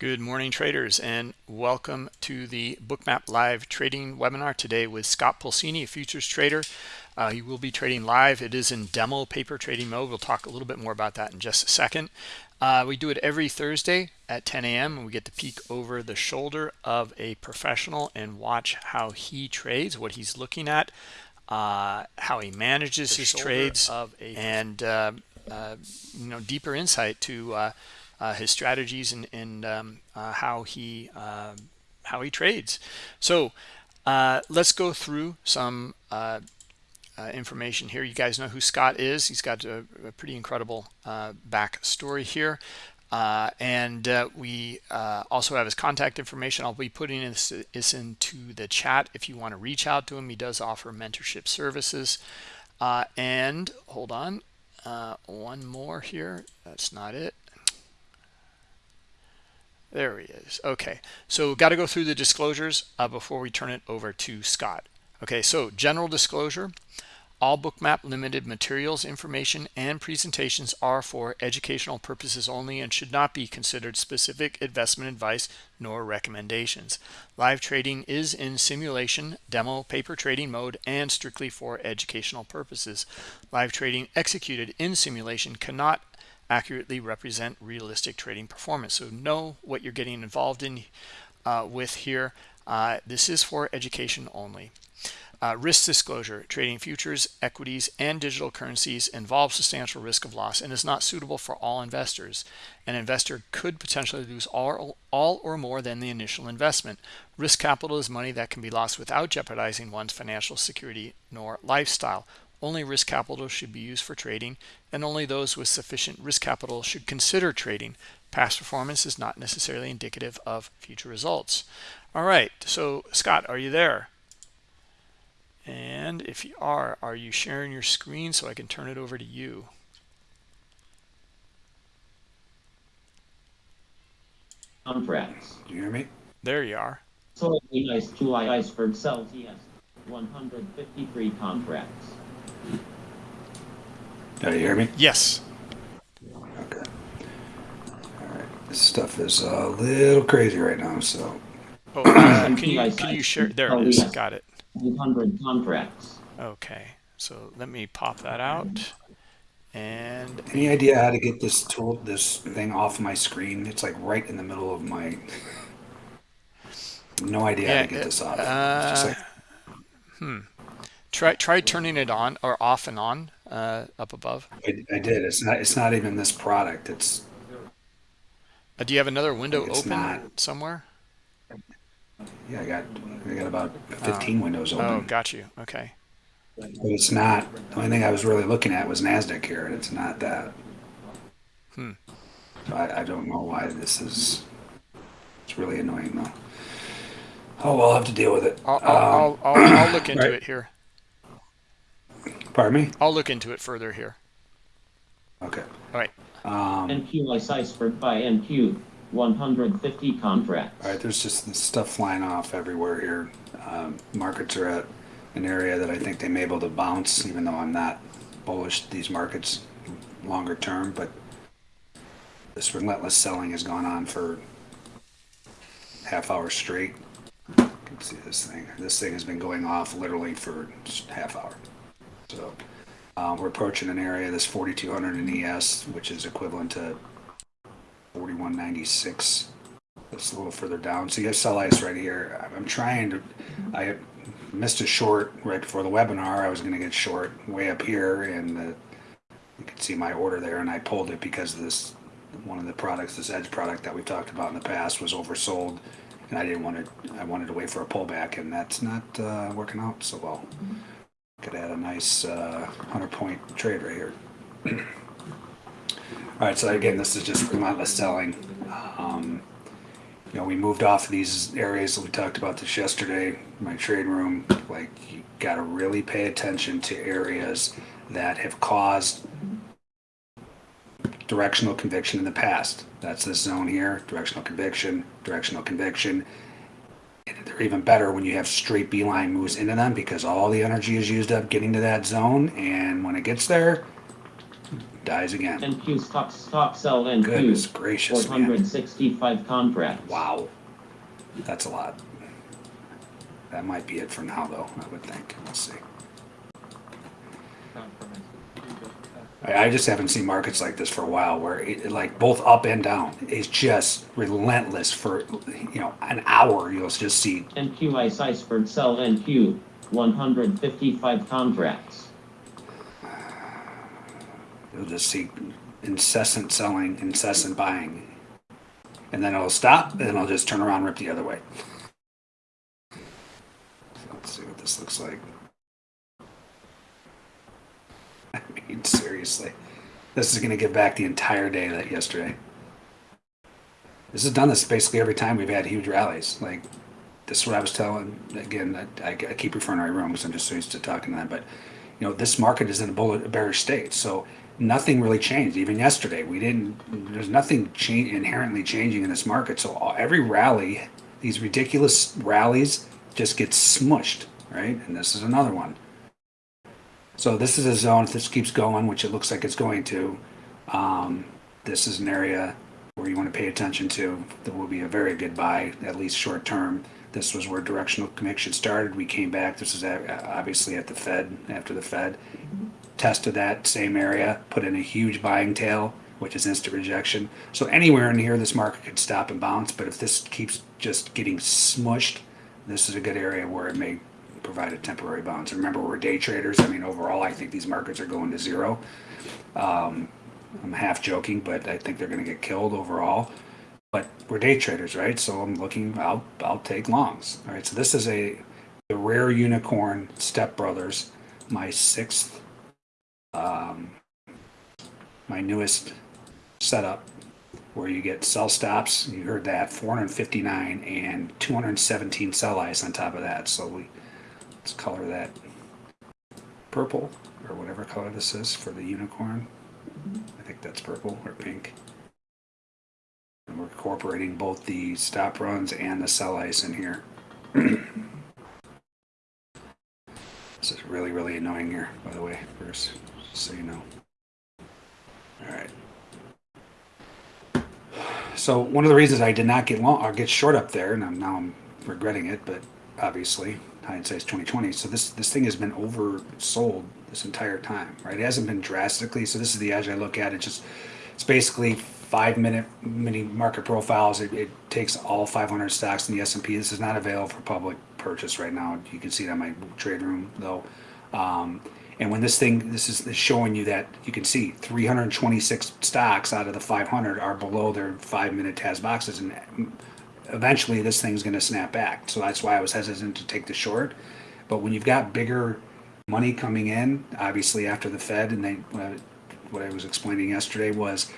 Good morning traders and welcome to the Bookmap live trading webinar today with Scott Pulcini, a futures trader. Uh, he will be trading live. It is in demo paper trading mode. We'll talk a little bit more about that in just a second. Uh, we do it every Thursday at 10 a.m. and we get to peek over the shoulder of a professional and watch how he trades, what he's looking at, uh, how he manages the his trades, and uh, uh, you know deeper insight to uh, uh, his strategies and, and um, uh, how he uh, how he trades. So uh, let's go through some uh, uh, information here. You guys know who Scott is. He's got a, a pretty incredible back story here. and we also have his contact information. I'll be putting this, this, into the chat if you want to reach out to him. He does offer mentorship services. and hold on, one more here. That's not it. There he is. Okay, so got to go through the disclosures uh, before we turn it over to Scott. Okay, so general disclosure. All Bookmap Limited materials, information, and presentations are for educational purposes only and should not be considered specific investment advice nor recommendations. Live trading is in simulation, demo, paper trading mode, and strictly for educational purposes. Live trading executed in simulation cannot accurately represent realistic trading performance. So know what you're getting involved in uh, with here. Uh, this is for education only. Uh, risk disclosure, trading futures, equities, and digital currencies involves substantial risk of loss and is not suitable for all investors. An investor could potentially lose all, all or more than the initial investment. Risk capital is money that can be lost without jeopardizing one's financial security nor lifestyle. Only risk capital should be used for trading, and only those with sufficient risk capital should consider trading. Past performance is not necessarily indicative of future results. All right, so Scott, are you there? And if you are, are you sharing your screen so I can turn it over to you? Contracts. Do you hear me? There you are. So ice, July iceberg sells yes, 153 contracts. Do you hear me? Yes. Okay. All right. This stuff is a little crazy right now, so. Oh, uh, can you can you share? There it is. Got it. 100 contracts. Okay. So let me pop that out. And any idea how to get this tool, this thing off my screen? It's like right in the middle of my. No idea yeah, how to get this off. Uh, like... Hmm. Try try turning it on or off and on uh, up above. I, I, did. It's not. It's not even this product. It's. Uh, do you have another window open not. somewhere? Yeah, I got. I got about fifteen oh. windows open. Oh, got you. Okay. But it's not. The only thing I was really looking at was Nasdaq here, and it's not that. Hmm. So I, I don't know why this is. It's really annoying though. Oh, well, I'll have to deal with it. I'll, um, I'll, I'll, I'll, look into right. it here. Pardon me? I'll look into it further here. Okay. All right. Um, NQ ice iceberg by NQ, 150 contracts. All right, there's just stuff flying off everywhere here. Um, markets are at an area that I think they may be able to bounce, even though I'm not bullish these markets longer term. But this relentless selling has gone on for half hour straight. You can see this thing. This thing has been going off literally for half hour. So um, we're approaching an area that's 4200 in ES, which is equivalent to 4196. It's a little further down. So you have sell ice right here. I'm trying to, I missed a short right before the webinar. I was going to get short way up here and the, you can see my order there and I pulled it because this, one of the products, this edge product that we've talked about in the past was oversold and I didn't want to, I wanted to wait for a pullback and that's not uh, working out so well. Could add a nice uh, 100 point trade right here. All right, so again, this is just relentless selling. Um, you know, we moved off of these areas. We talked about this yesterday. My trade room, like you got to really pay attention to areas that have caused directional conviction in the past. That's this zone here, directional conviction, directional conviction they're even better when you have straight beeline moves into them because all the energy is used up getting to that zone and when it gets there dies again. NQ stop, stop sell Goodness NQ. gracious, Four man. hundred sixty-five contracts. Wow. That's a lot. That might be it for now, though, I would think. Let's see. I, I just haven't seen markets like this for a while where it, like both up and down is just relentless for, you know, an hour. You'll just see NQ ice iceberg sell NQ. One hundred fifty-five contracts. You'll just see incessant selling, incessant buying. And then it'll stop, and then it'll just turn around and rip the other way. Let's see what this looks like. I mean, seriously. This is going to give back the entire day that yesterday. This has done this basically every time we've had huge rallies. Like, this is what I was telling, again, I, I keep referring to my room because I'm just so used to talking to them, but you know, this market is in a bearish state. So nothing really changed. Even yesterday, we didn't. There's nothing change, inherently changing in this market. So all, every rally, these ridiculous rallies, just get smushed, right? And this is another one. So this is a zone. If this keeps going, which it looks like it's going to, um, this is an area where you want to pay attention to. That will be a very good buy, at least short term. This was where directional conviction started. We came back. This is obviously at the Fed, after the Fed. Tested that same area, put in a huge buying tail, which is instant rejection. So anywhere in here, this market could stop and bounce. But if this keeps just getting smushed, this is a good area where it may provide a temporary bounce. Remember, we're day traders. I mean, overall, I think these markets are going to zero. Um, I'm half joking, but I think they're going to get killed overall but we're day traders, right? So I'm looking. I'll I'll take longs. All right. So this is a the rare unicorn Step Brothers, my sixth, um, my newest setup, where you get sell stops. You heard that 459 and 217 sell ice on top of that. So we let's color that purple or whatever color this is for the unicorn. I think that's purple or pink. And we're incorporating both the stop runs and the sell ice in here. this is really, really annoying here, by the way, Bruce, just so you know. All right. So one of the reasons I did not get long or get short up there, and I'm, now I'm regretting it, but obviously hindsight's 2020. So this this thing has been oversold this entire time, right? It hasn't been drastically. So this is the edge I look at. It just it's basically five minute mini market profiles. It, it takes all 500 stocks in the S&P. This is not available for public purchase right now. You can see it on my trade room though. Um, and when this thing, this is showing you that you can see 326 stocks out of the 500 are below their five minute TAS boxes. And eventually this thing's going to snap back. So that's why I was hesitant to take the short. But when you've got bigger money coming in, obviously after the Fed, and they, what I was explaining yesterday was,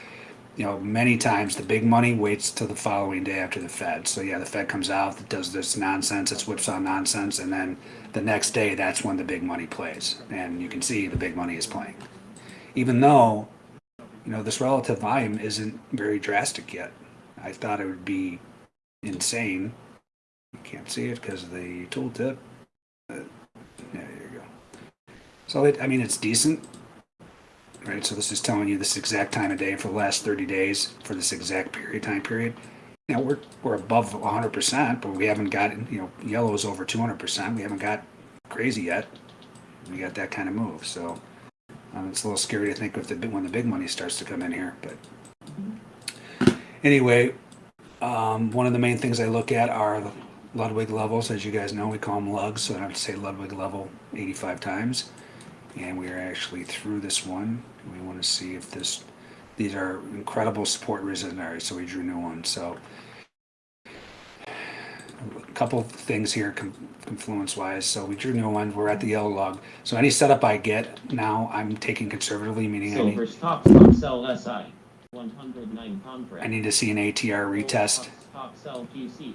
you know, many times the big money waits till the following day after the Fed. So yeah, the Fed comes out, it does this nonsense, it's whipsaw nonsense, and then the next day that's when the big money plays, and you can see the big money is playing, even though, you know, this relative volume isn't very drastic yet. I thought it would be insane. You can't see it because of the tooltip. Yeah, there you go. So it, I mean, it's decent right? So this is telling you this exact time of day for the last 30 days for this exact period time period. Know, we're we're above 100%, but we haven't gotten, you know, yellow is over 200%. We haven't got crazy yet. We got that kind of move. So um, it's a little scary to think of the when the big money starts to come in here. But anyway, um, one of the main things I look at are Ludwig levels. As you guys know, we call them lugs. So I have to say Ludwig level 85 times and we are actually through this one. We want to see if this, these are incredible support resistance areas, so we drew new one. So a couple things here confluence wise. So we drew new one. We're at the yellow log. So any setup I get now, I'm taking conservatively, meaning I Silver need, stop stop sell SI. One hundred nine contracts. I need to see an ATR retest. Stop sell GC.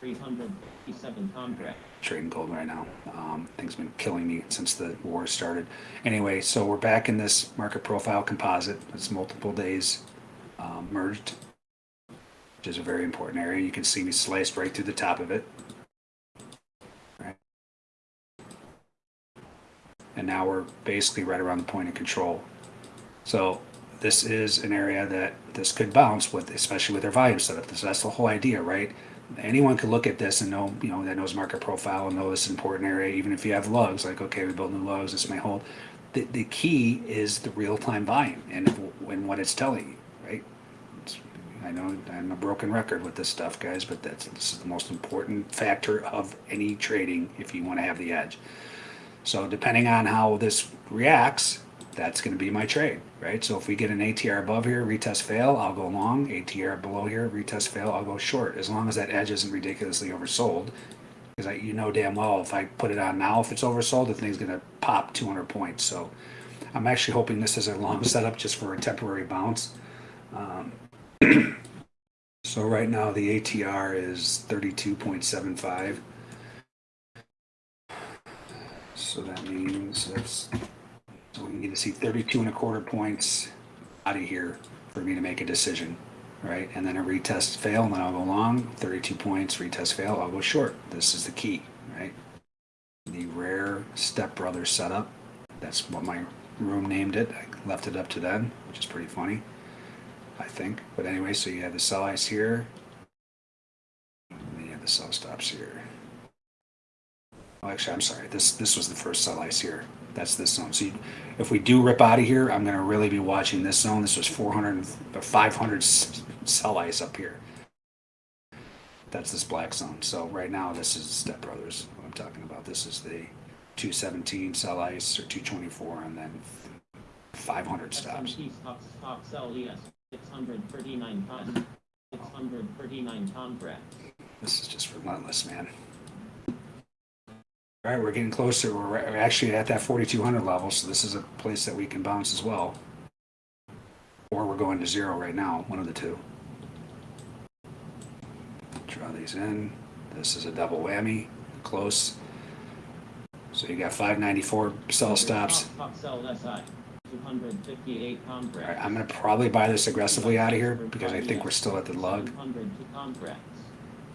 Three hundred fifty-seven contracts. trading gold right now. Um, things been killing me since the war started. Anyway, so we're back in this market profile composite. It's multiple days um, merged, which is a very important area. You can see me sliced right through the top of it. Right. And now we're basically right around the point of control. So this is an area that this could bounce with, especially with their volume setup. So that's the whole idea, right? Anyone could look at this and know, you know, that knows market profile and know this is an important area, even if you have lugs, like, okay, we built new lugs, this may hold. The, the key is the real-time volume and, and what it's telling you, right? It's- I know I'm a broken record with this stuff, guys, but that's, this is the most important factor of any trading if you want to have the edge. So depending on how this reacts, that's going to be my trade, right? So if we get an ATR above here, retest fail, I'll go long. ATR below here, retest fail, I'll go short. As long as that edge isn't ridiculously oversold, because you know damn well if I put it on now, if it's oversold, the thing's going to pop 200 points. So I'm actually hoping this is a long setup just for a temporary bounce. Um, so right now the ATR is 32.75. So that means that's, we need to see 32 and a quarter points out of here for me to make a decision, right? And then a retest fail, and then I'll go long, 32 points, retest fail, I'll go short. This is the key, right? The rare stepbrother setup. That's what my room named it. I left it up to them, which is pretty funny, I think. But anyway, so you have the sell ice here. And you have the sell stops here. Oh, actually, I'm sorry. This this was the first sell ice here. That's this zone. So you, if we do rip out of here, I'm going to really be watching this zone. This was 400 or uh, 500 s- sell ice up here. That's this black zone. So right now, this is Step Brothers. What I'm talking about. This is the 217 sell ice or 224, and then 500 stops. Stocks, stocks LES, 639 con, 639 contracts. This is just relentless, man. All right, we're getting closer. We're actually at that 4,200 level, so this is a place that we can bounce as well. Or we're going to zero right now, one of the two. Draw these in. This is a double whammy, close. So you got 594 sell stops. Stocks LSI, 258 All right. I'm gonna probably buy this aggressively out of here because I think we're still at the lug.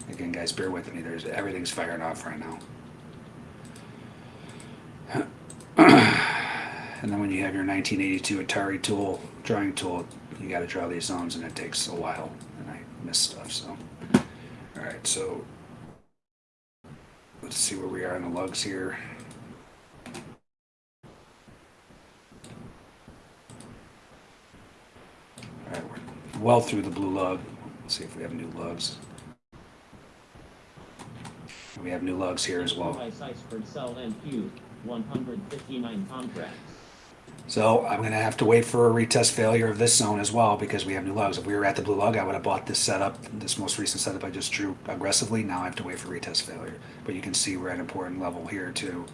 Again, guys, bear with me. There's everything's firing off right now. and then when you have your 1982 Atari tool, drawing tool, you got to draw these zones, and it takes a while, and I miss stuff. So, all right, so let's see where we are in the lugs here. All right, we're well through the blue lug. Let's see if we have new lugs. We have new lugs here as well. Ice Iceberg Cell and Q, 159 contracts. So I'm gonna have to wait for a retest failure of this zone as well because we have new lugs. If we were at the blue lug, I would have bought this setup, this most recent setup I just drew aggressively. Now I have to wait for retest failure. But you can see we're at an important level here too.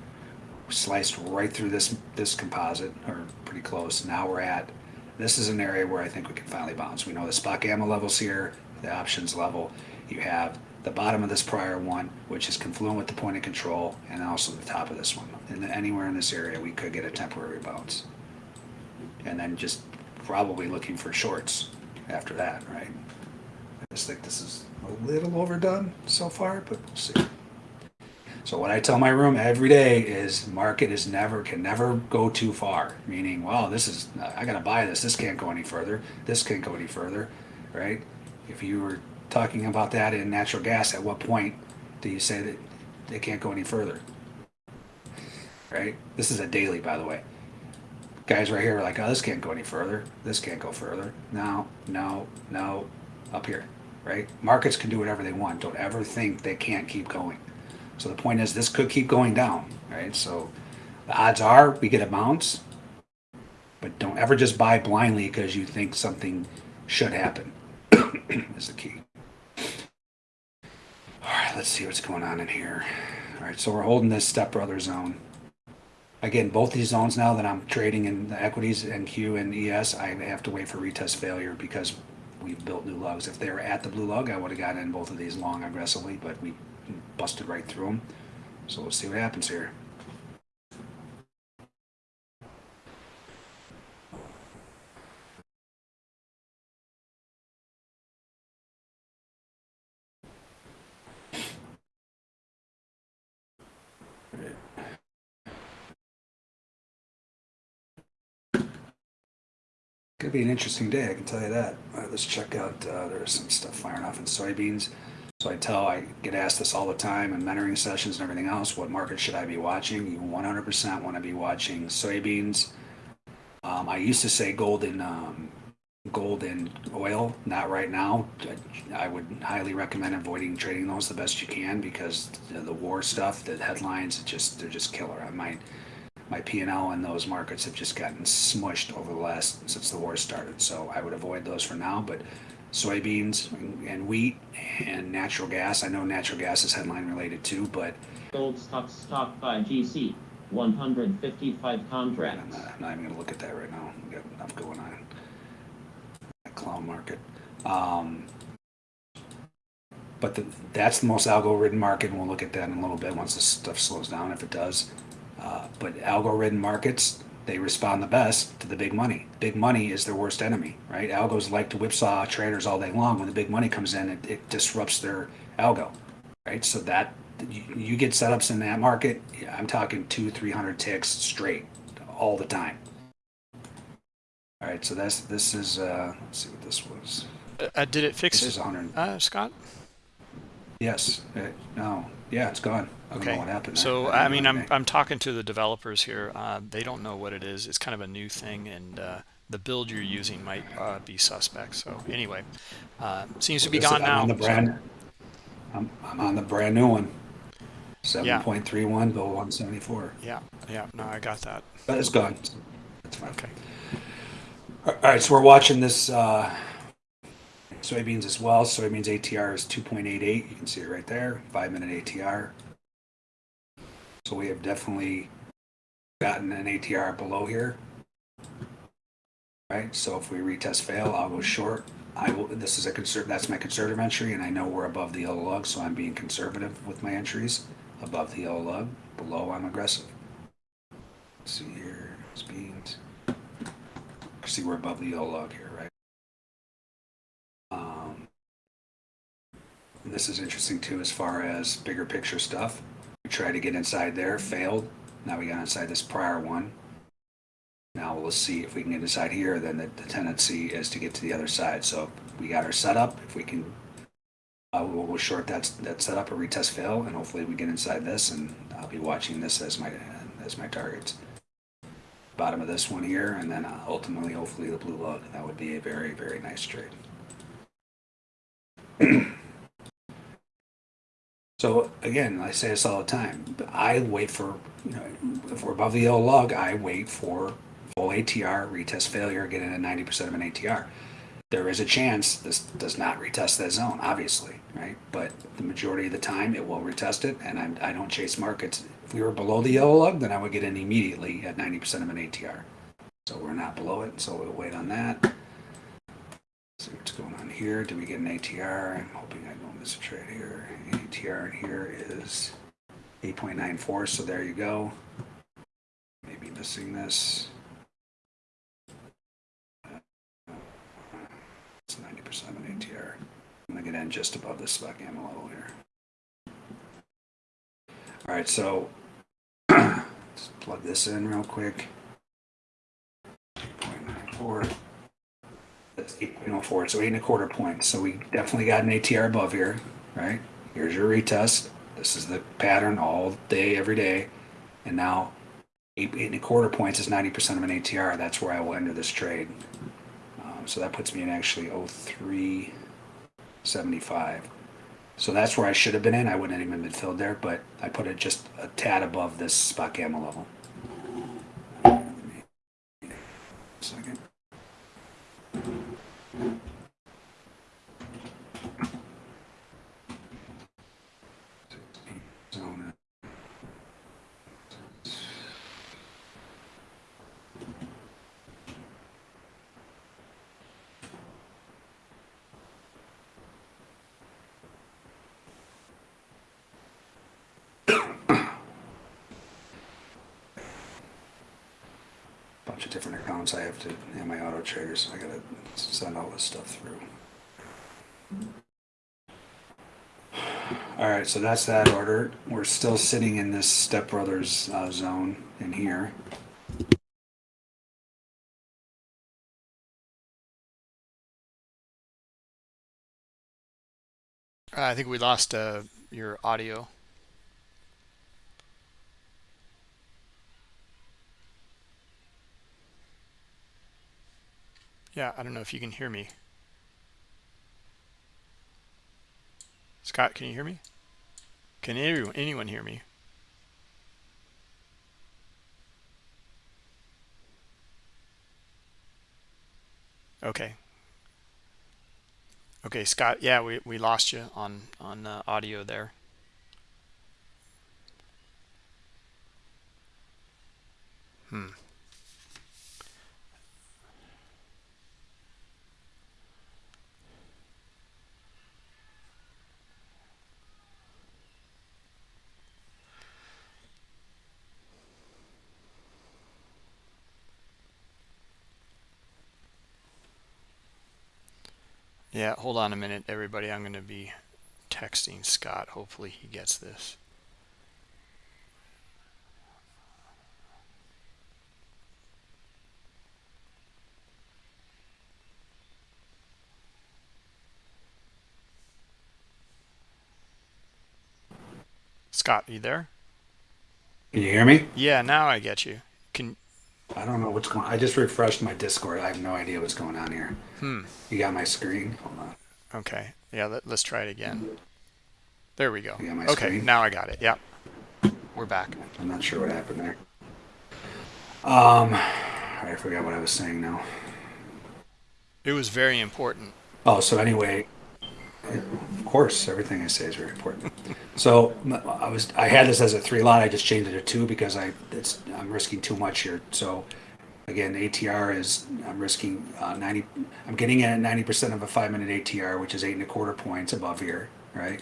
Sliced right through this this composite, or pretty close. Now we're at this is an area where I think we can finally bounce. We know the spot gamma levels here, the options level. You have the bottom of this prior one, which is confluent with the point of control, and also the top of this one. And anywhere in this area, we could get a temporary bounce and then just probably looking for shorts after that, right? I just think this is a little overdone so far, but we'll see. So what I tell my room every day is market is never can never go too far. Meaning, wow, this is I gotta buy this. This can't go any further. This can't go any further, right? If you were talking about that in natural gas, at what point do you say that they can't go any further? Right? This is a daily, by the way guys right here are like, oh, this can't go any further. This can't go further. No, no, no, up here, right? Markets can do whatever they want. Don't ever think they can't keep going. So the point is, this could keep going down, right? So the odds are we get a bounce, but don't ever just buy blindly because you think something should happen. is the key. Let's see what's going on in here. All right, so we're holding this stepbrother zone again, both these zones now that I'm trading in the equities NQ and ES, I have to wait for retest failure because we've built new lugs. If they were at the blue lug, I would have gotten in both of these long aggressively, but we busted right through them. So we'll see what happens here. Be an interesting day, I can tell you that. Right, let's check out, uh, there's some stuff firing off in soybeans. So I tell, I get asked this all the time in mentoring sessions and everything else, what market should I be watching? You one hundred percent wanna be watching soybeans. Um, I used to say golden, um, golden oil, not right now. I would highly recommend avoiding trading those the best you can because the, the war stuff, the headlines, just, they're just killer. I might, my P&L in those markets have just gotten smushed over the last since the war started. So I would avoid those for now. But soybeans and, and wheat and natural gas. I know natural gas is headline related too, but Gold stock stock by GC, 155 I'm not, I'm not even gonna look at that right now. We got enough going on. That clown market. Um, but the, that's the most algo-ridden market, and we'll look at that in a little bit once this stuff slows down, if it does. Uh, but algo-ridden markets, they respond the best to the big money. Big money is their worst enemy, right? Algos like to whipsaw traders all day long. When the big money comes in, it, it disrupts their algo, right? So that you, you get setups in that market. I'm talking two, three hundred ticks straight all the time. All right, so that's this is. Uh, let's see what this was. Uh, did it fix This is it, 100. uh, Scott? Yes. Uh, no. Yeah, it's gone. I Okay. know what happened. So there. I mean, I'm. I'm talking to the developers here. Uh, they don't know what it is. It's kind of a new thing, and uh, the build you're using might uh, be suspect. So anyway, uh, seems to be gone I'm now. On the so- brand. I'm, I'm on the brand new one. Yeah. 7.31 bill 174. yeah, yeah. No, I got that. But it's gone. It's fine. Okay. All right, so we're watching this uh, soybeans as well. Soybeans ATR is 2.88. You can see it right there, five minute ATR. So we have definitely gotten an ATR below here. Right, so if we retest fail, I'll go short. I will, this is a conserv, that's my conservative entry, and I know we're above the yellow lug, so I'm being conservative with my entries. Above the yellow lug, below I'm aggressive. Let's see here, beans. See, we're above the yellow log here, right? Um, this is interesting too, as far as bigger picture stuff. We tried to get inside there, failed. Now we got inside this prior one. Now we'll see if we can get inside here. Then the, the tendency is to get to the other side. So we got our setup. If we can, uh, we'll, we'll short that that setup or retest fail, and hopefully we get inside this. And I'll be watching this as my as my targets bottom of this one here, and then uh, ultimately, hopefully, the blue lug. That would be a very, very nice trade. so again, I say this all the time. I wait for, you know, if we're above the yellow lug, I wait for full ATR, retest failure, get at 90% of an ATR. There is a chance this does not retest that zone, obviously, right? But the majority of the time, it will retest it, and I'm, I don't chase markets. If we were below the yellow lug, then I would get in immediately at 90% of an ATR. So we're not below it, so we'll wait on that. See what's going on here. Do we get an ATR? I'm hoping I don't miss a trade here. ATR in here is 8.94, so there you go. Maybe missing this. Uh, it's 90% of an ATR. I'm gonna get in just above this spot gamma level here. All right, so let's plug this in real quick. 8.94. That's 8.04, so eight and a quarter points. So we definitely got an ATR above here, right? Here's your retest. This is the pattern all day, every day. And now eight, eight and a quarter points is 90% of an ATR. That's where I will enter this trade. Um, so that puts me in actually 0375. So that's where I should have been in. I wouldn't have even been filled there, but I put it just a tad above this spot gamma level. Second. to and my auto trader, so I gotta send all this stuff through. All right, so that's that order. We're still sitting in this stepbrothers uh, zone in here. Uh, I think we lost uh, your audio. Yeah, I don't know if you can hear me. Scott, can you hear me? Can anyone, anyone hear me? Okay. Okay, Scott, yeah, we, we lost you on, on uh, audio there. Hmm. Yeah, hold on a minute, everybody. I'm going to be texting Scott. Hopefully he gets this. Scott, you there? Can you hear me? Yeah, now I get you. Can I don't know what's going. I just refreshed my Discord. I have no idea what's going on here. hmm. You got my screen? Hold on. Okay. Yeah, let, let's try it again. There we go. You got my Okay, screen? now I got it. Yep. We're back. I'm not sure what happened there. Um, I forgot what I was saying now. It was very important. Oh, so anyway, of course, everything I say is very important. So I was, I had this as a three lot. I just changed it to two because I, it's, I'm risking too much here. So again, ATR is, I'm risking uh, 90, I'm getting it at 90% of a five minute ATR, which is eight and a quarter points above here, right?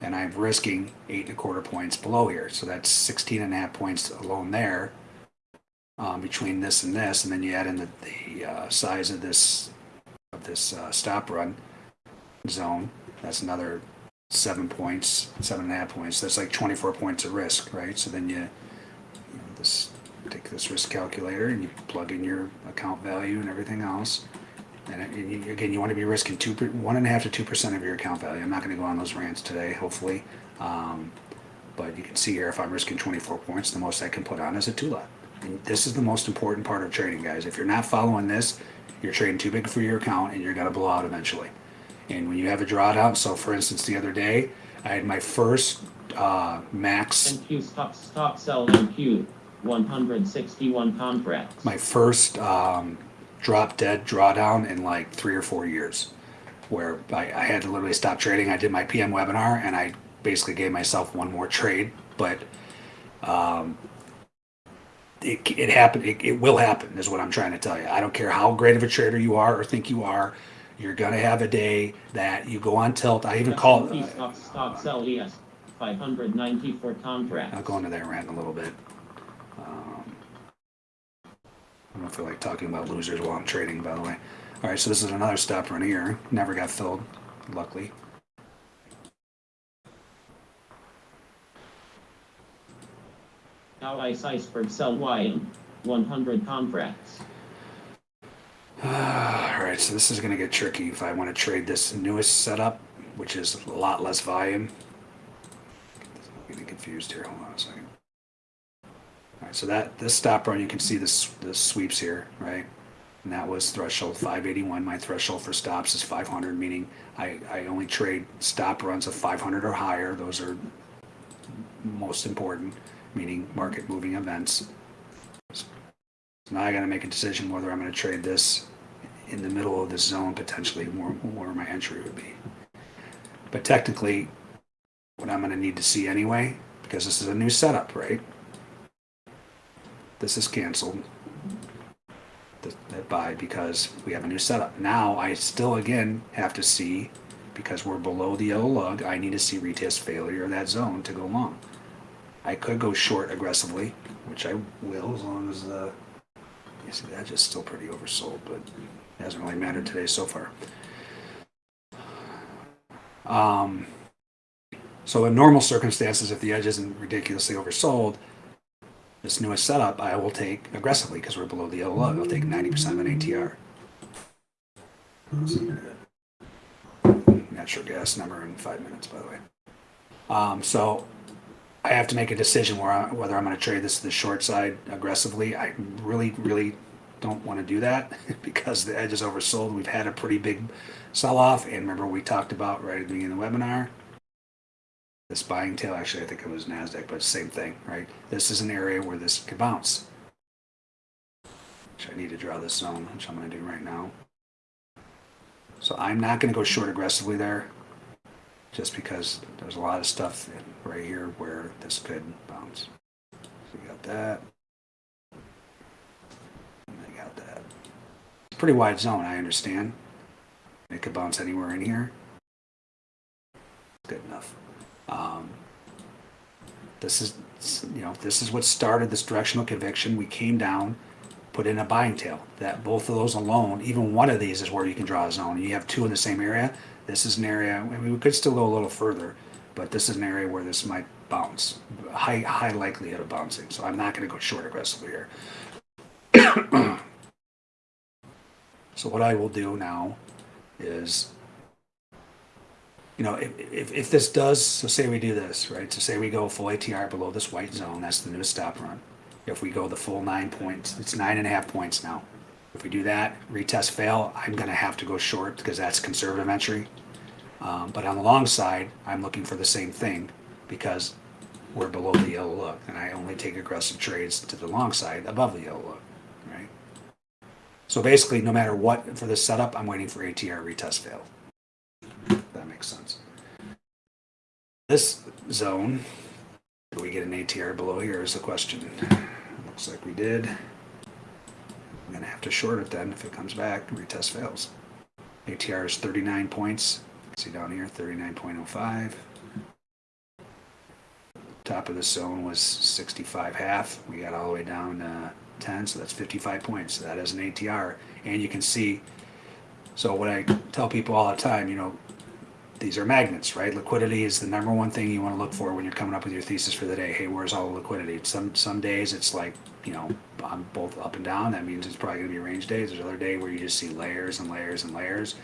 And I'm risking eight and a quarter points below here. So that's 16 and a half points alone there um, between this and this. And then you add in the, the uh, size of this of this uh, stop run zone. That's another seven points, seven and a half points. That's like 24 points of risk, right? So then you, you know, this take this risk calculator and you plug in your account value and everything else. And, it, and you, again, you want to be risking two, one and a half to two percent of your account value. I'm not going to go on those rants today, hopefully. Um, but you can see here, if I'm risking 24 points, the most I can put on is a two lot. And this is the most important part of trading, guys. If you're not following this, you're trading too big for your account and you're going to blow out eventually. And when you have a drawdown, so for instance, the other day, I had my first uh, max, NQ stop, stop sell NQ, 161 contracts. my first um, drop dead drawdown in like three or four years, where I, I had to literally stop trading. I did my PM webinar and I basically gave myself one more trade, but um, it, it happened. It, it will happen, is what I'm trying to tell you. I don't care how great of a trader you are or think you are. You're gonna have a day that you go on tilt. I even call it. stop, stop sell ES, 594 I'll go into that rant in a little bit. Um, I don't feel like talking about losers while I'm trading, by the way. All right, so this is another stop run here. Never got filled, luckily. Now ice iceberg sell YM, 100 contracts. All right, so this is going to get tricky if I want to trade this newest setup, which is a lot less volume. I'm getting confused here. Hold on a second. All right, so that this stop run, you can see this the sweeps here, right? And that was threshold 581. My threshold for stops is 500, meaning I, I only trade stop runs of 500 or higher. Those are most important, meaning market moving events. Now I got to make a decision whether I'm going to trade this in the middle of this zone, potentially more where my entry would be. But technically, what I'm going to need to see anyway, because this is a new setup, right? This is canceled. th- That buy because we have a new setup. Now I still again have to see because we're below the yellow lug. I need to see retest failure of that zone to go long. I could go short aggressively, which I will as long as the see that's just still pretty oversold, but it hasn't really mattered today so far. Um, so in normal circumstances, if the edge isn't ridiculously oversold, this newest setup I will take aggressively because we're below the yellow lug. I'll take 90% of an ATR. Natural gas number in five minutes, by the way. Um, so I have to make a decision where I, whether I'm going to trade this to the short side aggressively. I really, really don't want to do that because the edge is oversold. We've had a pretty big sell off, and remember we talked about right at the beginning of the webinar. This buying tail, actually, I think it was Nasdaq, but same thing, right? This is an area where this could bounce. Which I need to draw this zone, which I'm going to do right now. So I'm not going to go short aggressively there, just because there's a lot of stuff right here where this could bounce. So we got that. And I got that. It's a pretty wide zone, I understand. It could bounce anywhere in here. Good enough. Um, this is, you know, this is what started this directional conviction. We came down, put in a buying tail. That both of those alone, even one of these is where you can draw a zone. You have two in the same area. This is an area. I mean, we could still go a little further, but this is an area where this might bounce. High high likelihood of bouncing. So I'm not going to go short aggressively here. so what I will do now is you know, if, if, if this does, so say we do this, right? So say we go full ATR below this white zone, that's the new stop run. If we go the full nine points, it's nine and a half points now. If we do that, retest fail, I'm gonna have to go short because that's conservative entry. Um, but on the long side, I'm looking for the same thing because we're below the yellow look and I only take aggressive trades to the long side above the yellow look, right? So basically, no matter what for this setup, I'm waiting for ATR retest fail. That makes sense. This zone, do we get an ATR below here is the question. Looks like we did. I'm gonna have to short it then if it comes back, retest fails. ATR is 39 points. See down here, 39.05. Top of the zone was 65 half. We got all the way down to 10, so that's 55 points. That is an ATR. And you can see, so what I tell people all the time, you know, these are magnets, right? Liquidity is the number one thing you want to look for when you're coming up with your thesis for the day. Hey, where's all the liquidity? Some some days it's like, you know, on both up and down. That means it's probably going to be range days. There's other day where you just see layers and layers and layers,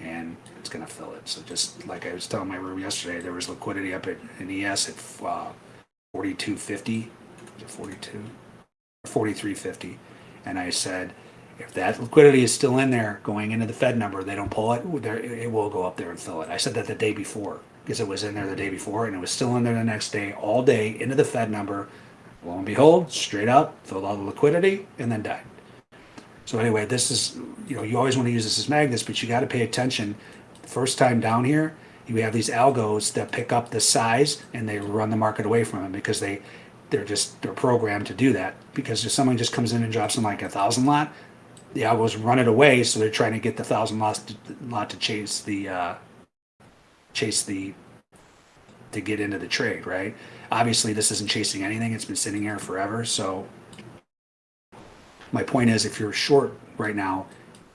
and it's going to fill it. So just like I was telling my room yesterday, there was liquidity up at in ES at uh, 4250, is it 42, 4350, and I said if that liquidity is still in there going into the Fed number, they don't pull it, it will go up there and fill it. I said that the day before because it was in there the day before and it was still in there the next day, all day into the Fed number. Lo and behold, straight up, filled all the liquidity and then died. So anyway, this is, you know, you always want to use this as magnets, but you got to pay attention. First time down here, you have these algos that pick up the size and they run the market away from them because they, they're just, they're programmed to do that. Because if someone just comes in and drops them like a thousand lot, the algos run it away, so they're trying to get the thousand lots to, lot to chase the uh, chase the to get into the trade, right? Obviously, this isn't chasing anything; it's been sitting here forever. So, my point is, if you're short right now,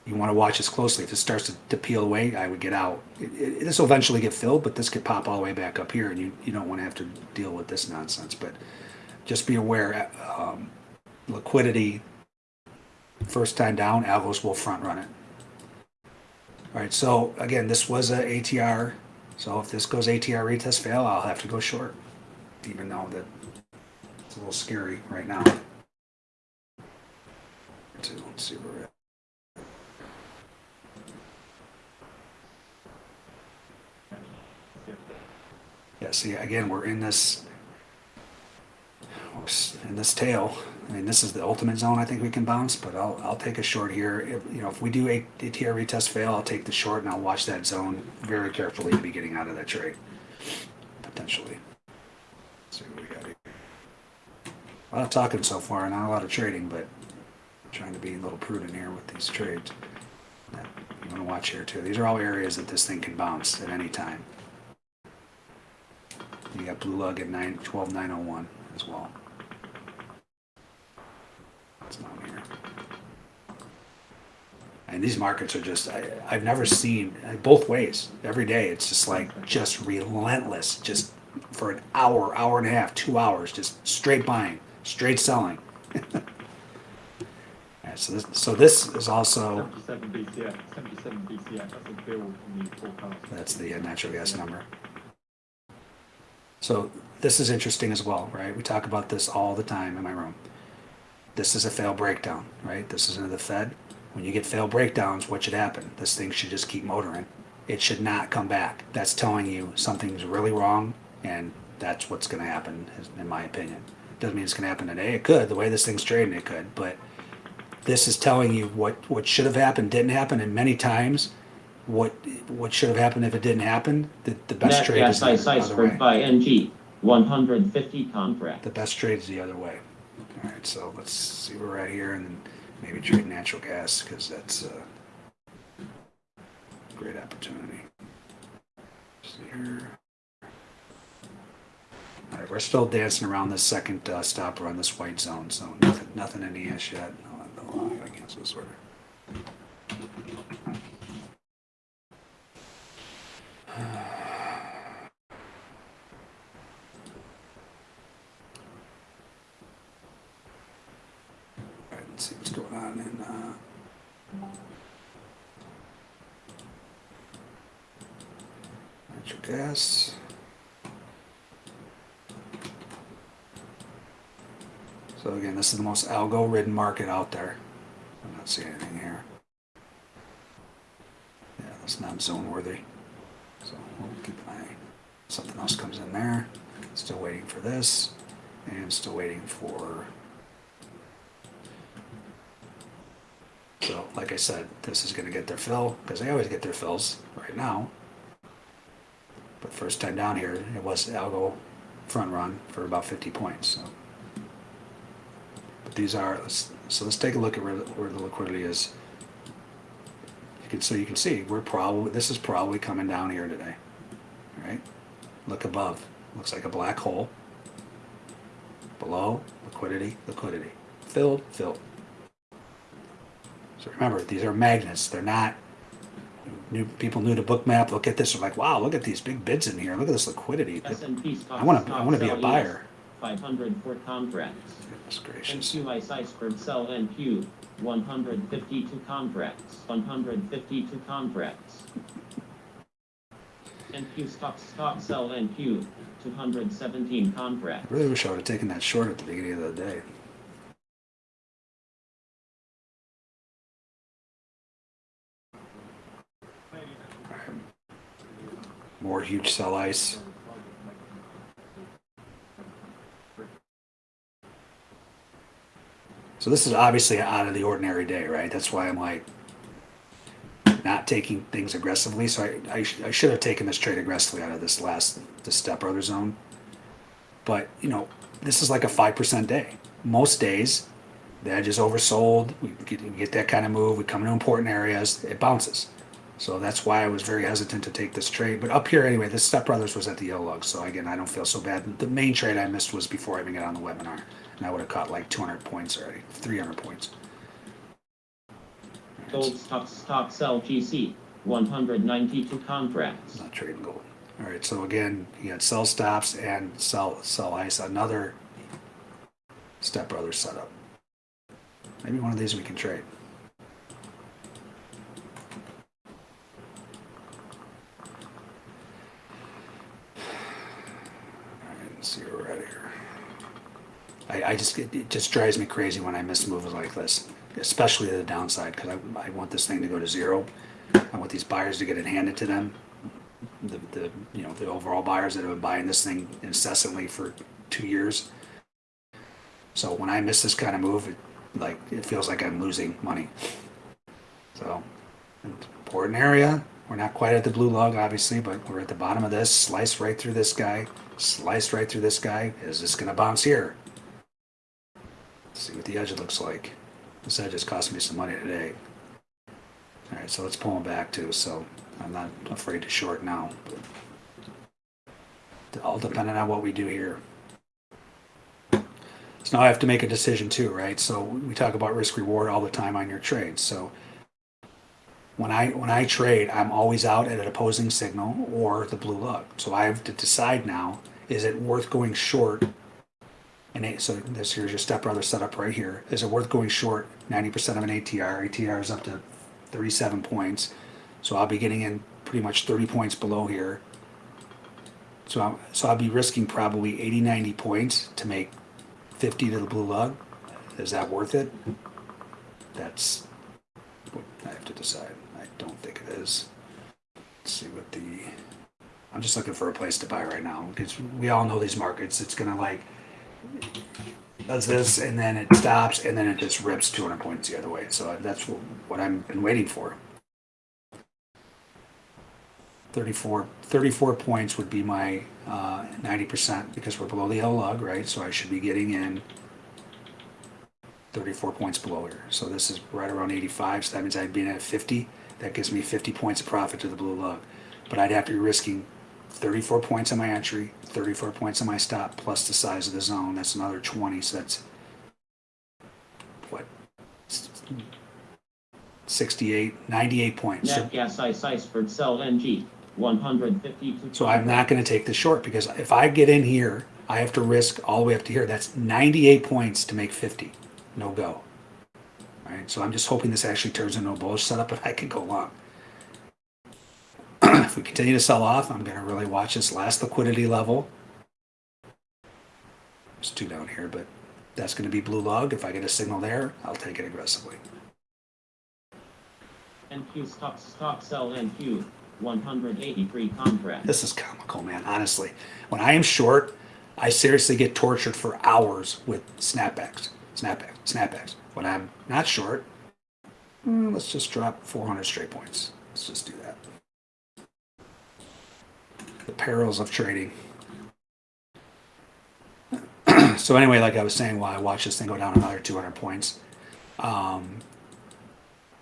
you want to watch this closely. If it starts to, to peel away, I would get out. It, it, this will eventually get filled, but this could pop all the way back up here, and you you don't want to have to deal with this nonsense. But just be aware, um, liquidity first time down, Algos will front run it. All right, so again, this was a ATR. So if this goes ATR retest fail, I'll have to go short, even though that it's a little scary right now. Let's see where we're at. Yeah, see, again, we're in this in this tail. I mean, this is the ultimate zone I think we can bounce, but I'll, I'll take a short here. If, you know, if we do a ATR retest fail, I'll take the short and I'll watch that zone very carefully to be getting out of that trade, potentially. See what we got here. A lot of talking so far, not a lot of trading, but trying to be a little prudent here with these trades. You want to watch here too. These are all areas that this thing can bounce at any time. You got blue lug at 9, 12901 as well. It's down here. And these markets are just, I, I've never seen, both ways, every day, it's just like, just relentless, just for an hour, hour and a half, two hours, just straight buying, straight selling. Right, so this, so this is also, 77 BCF, 77 BCF, that's a bill from the forecast. that's the uh, natural gas number. So this is interesting as well, right? We talk about this all the time in my room. This is a fail breakdown, right? This is into the Fed. When you get fail breakdowns, what should happen? This thing should just keep motoring. It should not come back. That's telling you something's really wrong, and that's what's going to happen, in my opinion. Doesn't mean it's going to happen today. It could. The way this thing's trading, it could. But this is telling you what what should have happened didn't happen, and many times, what what should have happened if it didn't happen. The, the best Net trade is the other way. buy NG, 150 contracts. The best trade is the other way. All right, so let's see we're at here, and then maybe trade natural gas because that's a great opportunity. See here. All right, we're still dancing around this second uh, stopper on this white zone, so nothing, nothing in the ash yet. Oh, I gotta cancel this order. See what's going on in. Uh, gas. So again, this is the most algo-ridden market out there. I'm not seeing anything here. Yeah, that's not zone worthy. So we'll keep an eye. Something else comes in there. Still waiting for this, and still waiting for. So, like I said, this is going to get their fill because they always get their fills right now. But first time down here, it was algo front run for about 50 points. So. But these are let's, so. Let's take a look at where, the- where the liquidity is. You can so you can see we're probably this is probably coming down here today. All right, look above. Looks like a black hole. Below liquidity, liquidity, filled, filled. So remember, these are magnets. They're not. New people new to Bookmap look at this. They're like, wow, look at these big bids in here. Look at this liquidity. I want to. I want to be a buyer. 504 contracts. Goodness gracious. NQ ice iceberg sell NQ, 152 contracts, 152 contracts. NQ stock stock sell NQ, 217 contracts. I really wish I would have taken that short at the beginning of the day. More huge sell ice. So this is obviously out of the ordinary day, right? That's why I'm like not taking things aggressively. So I, I, sh- I should have taken this trade aggressively out of this last the step brother zone. But you know, this is like a five percent day. Most days, the edge is oversold. We get, we get that kind of move. We come into important areas, it bounces. So that's why I was very hesitant to take this trade. But up here anyway, this Step Brothers was at the yellow lug. So again, I don't feel so bad. The main trade I missed was before I even got on the webinar, and I would have caught like 200 points already, 300 points. Gold stock stock sell GC, 192 contracts. Not trading gold. All right. So again, you got sell stops and sell sell ice. Another Step Brothers setup. Maybe one of these we can trade. All right, let's see where we're at here. I, just it, it just drives me crazy when I miss moves like this, especially the downside because I, I want this thing to go to zero. I want these buyers to get it handed to them. The, the you know the overall buyers that have been buying this thing incessantly for two years. So when I miss this kind of move, it, like it feels like I'm losing money. So important area. We're not quite at the blue log, obviously, but we're at the bottom of this. Slice right through this guy. Slice right through this guy. Is this going to bounce here? See what the edge looks like. This edge has cost me some money today. All right, so let's pull them back too. So I'm not afraid to short now. All depending on what we do here. So now I have to make a decision too, right? So we talk about risk reward all the time on your trades. So when I when I trade, I'm always out at an opposing signal or the blue lug. So I have to decide now: is it worth going short And eight, so this here's your stepbrother setup right here. Is it worth going short 90% of an ATR? ATR is up to 37 points. So I'll be getting in pretty much 30 points below here. So, I'm, so I'll be risking probably 80, 90 points to make 50 to the blue lug. Is that worth it? That's what I have to decide. I don't think it is. Let's see what the. I'm just looking for a place to buy right now because we all know these markets. It's gonna like does this and then it stops and then it just rips 200 points the other way. So that's what, I've been waiting for. 34, 34 points would be my uh, 90% because we're below the L lug, right? So I should be getting in 34 points below here. So this is right around 85. So that means I'd be at 50. That gives me 50 points of profit to the blue lug. But I'd have to be risking 34 points on my entry, 34 points on my stop, plus the size of the zone. That's another 20. So that's what? 68, 98 points. So, Nat gas ice iceberg sell NG, 152. so I'm not going to take the short because if I get in here, I have to risk all the way up to here. That's 98 points to make 50. No go. All right. So I'm just hoping this actually turns into a bullish setup and I can go long. If we continue to sell off, I'm going to really watch this last liquidity level. There's two down here, but that's going to be blue log. If I get a signal there, I'll take it aggressively. NQ stock stock sell NQ, 183 contracts. This is comical, man. Honestly, when I am short, I seriously get tortured for hours with snapbacks, snapbacks, snapbacks. When I'm not short, mm, let's just drop 400 straight points. Let's just do that. The perils of trading. so anyway, like I was saying, while I watch this thing go down another 200 points, um,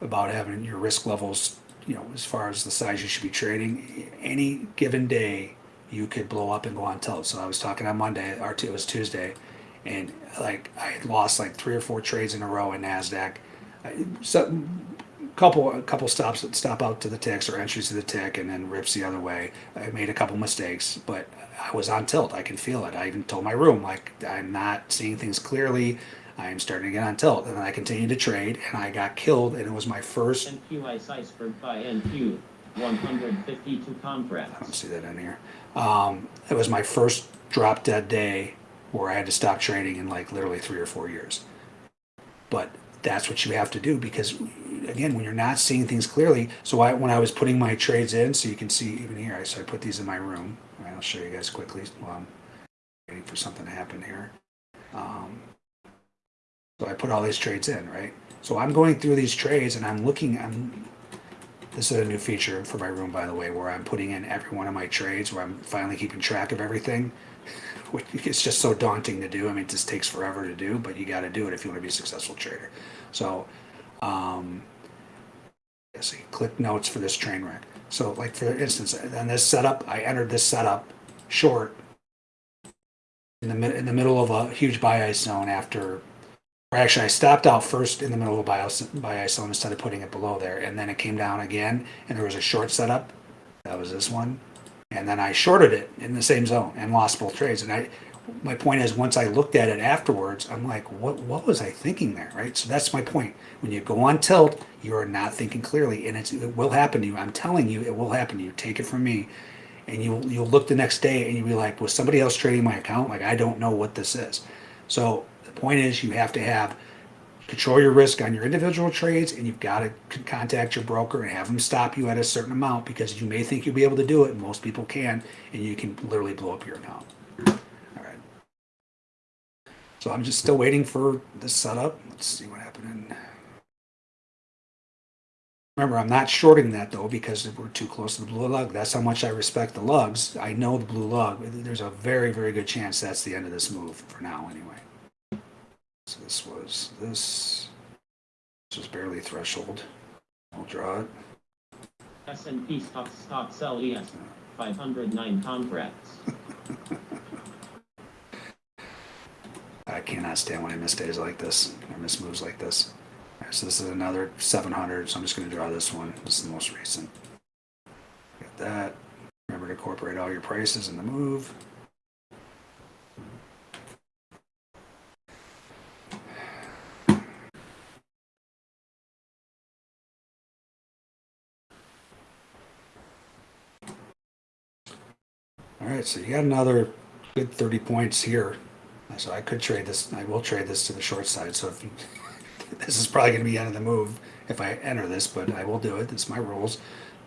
about having your risk levels, you know, as far as the size you should be trading. Any given day, you could blow up and go on tilt. So I was talking on Monday, or it was Tuesday, and like I lost like three or four trades in a row in Nasdaq. So, couple a couple stops stop out to the ticks or entries to the tick, and then rips the other way. I made a couple mistakes, but I was on tilt. I can feel it. I even told my room like I'm not seeing things clearly. I am starting to get on tilt, and then I continued to trade, and I got killed, and it was my first NQ ice iceberg buy NQ, 152 I don't see that in here. Um, it was my first drop dead day where I had to stop trading in like literally three or four years. But that's what you have to do because, again, when you're not seeing things clearly. So I, when I was putting my trades in, so you can see even here, so I put these in my room. Right, I'll show you guys quickly while I'm waiting for something to happen here. Um, so I put all these trades in, right? So I'm going through these trades and I'm looking, I'm this is a new feature for my room, by the way, where I'm putting in every one of my trades, where I'm finally keeping track of everything. It's just so daunting to do. I mean, it just takes forever to do, but you got to do it if you want to be a successful trader. So, um, let's see, click notes for this train wreck. So, like for instance, on this setup, I entered this setup short in the in the middle of a huge buy ice zone after or actually, I stopped out first in the middle of a buy buy ice zone instead of putting it below there, and then it came down again, and there was a short setup. That was this one, and then I shorted it in the same zone and lost both trades. And I, my point is, once I looked at it afterwards, I'm like, what what was I thinking there, right? So that's my point. When you go on tilt, you are not thinking clearly, and it will happen to you. I'm telling you, it will happen to you. Take it from me. And you you'll look the next day and you'll be like, was somebody else trading my account? Like I don't know what this is. So the point is, you have to have control your risk on your individual trades, and you've got to contact your broker and have them stop you at a certain amount because you may think you'll be able to do it, and most people can, and you can literally blow up your account. So I'm just still waiting for the setup. Let's see what happened. Remember, I'm not shorting that though because we're too close to the blue lug. That's how much I respect the lugs. I know the blue lug. There's a very, very good chance that's the end of this move for now, anyway. So this was this. This was barely threshold. I'll draw it. S&P stock stock sell ES, 509 contracts. I cannot stand when I miss days like this. I miss moves like this. Right, so this is another 700, so I'm just going to draw this one. This is the most recent. Get that. Remember to incorporate all your prices in the move. All right, so you got another good 30 points here so I could trade this. I will trade this to the short side. So if you, this is probably going to be end of the move if I enter this, but I will do it. Is my rules.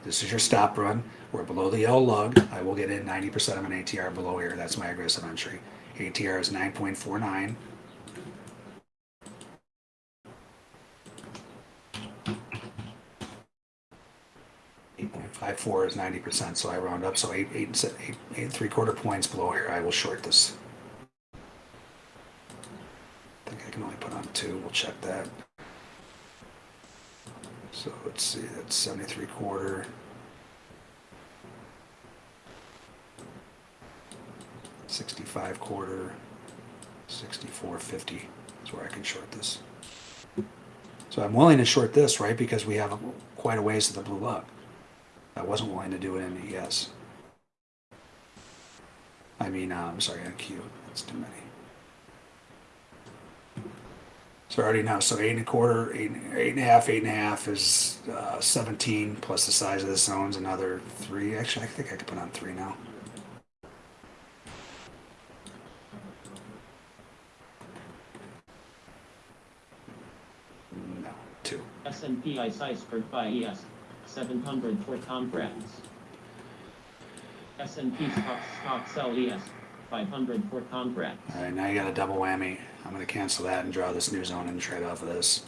This is your stop run. We're below the yellow lug. I will get in 90% of an ATR below here. That's my aggressive entry. ATR is 9.49. Eight point five four is ninety percent, so I round up. So eight, eight, eight, eight three quarter points below here. I will short this. I think I can only two. We'll check that. So let's see. That's seventy three quarter. Sixty five quarter. Sixty four fifty is where I can short this. So I'm willing to short this, right? Because we have quite a ways to the blue lug. I wasn't willing to do it in ES. I mean, uh, I'm sorry, NQ. That's too many. So I already know. So eight and a quarter, eight, eight and a half, eight and a half is uh, 17 plus the size of the zone's another three. Actually, I think I could put on three now. No, two. S&P ICE iceberg buy ES, 700 for contracts. S&P stock, stock sell ES, 500 for contracts. All right, now you got a double whammy. I'm going to cancel that and draw this new zone and trade off of this.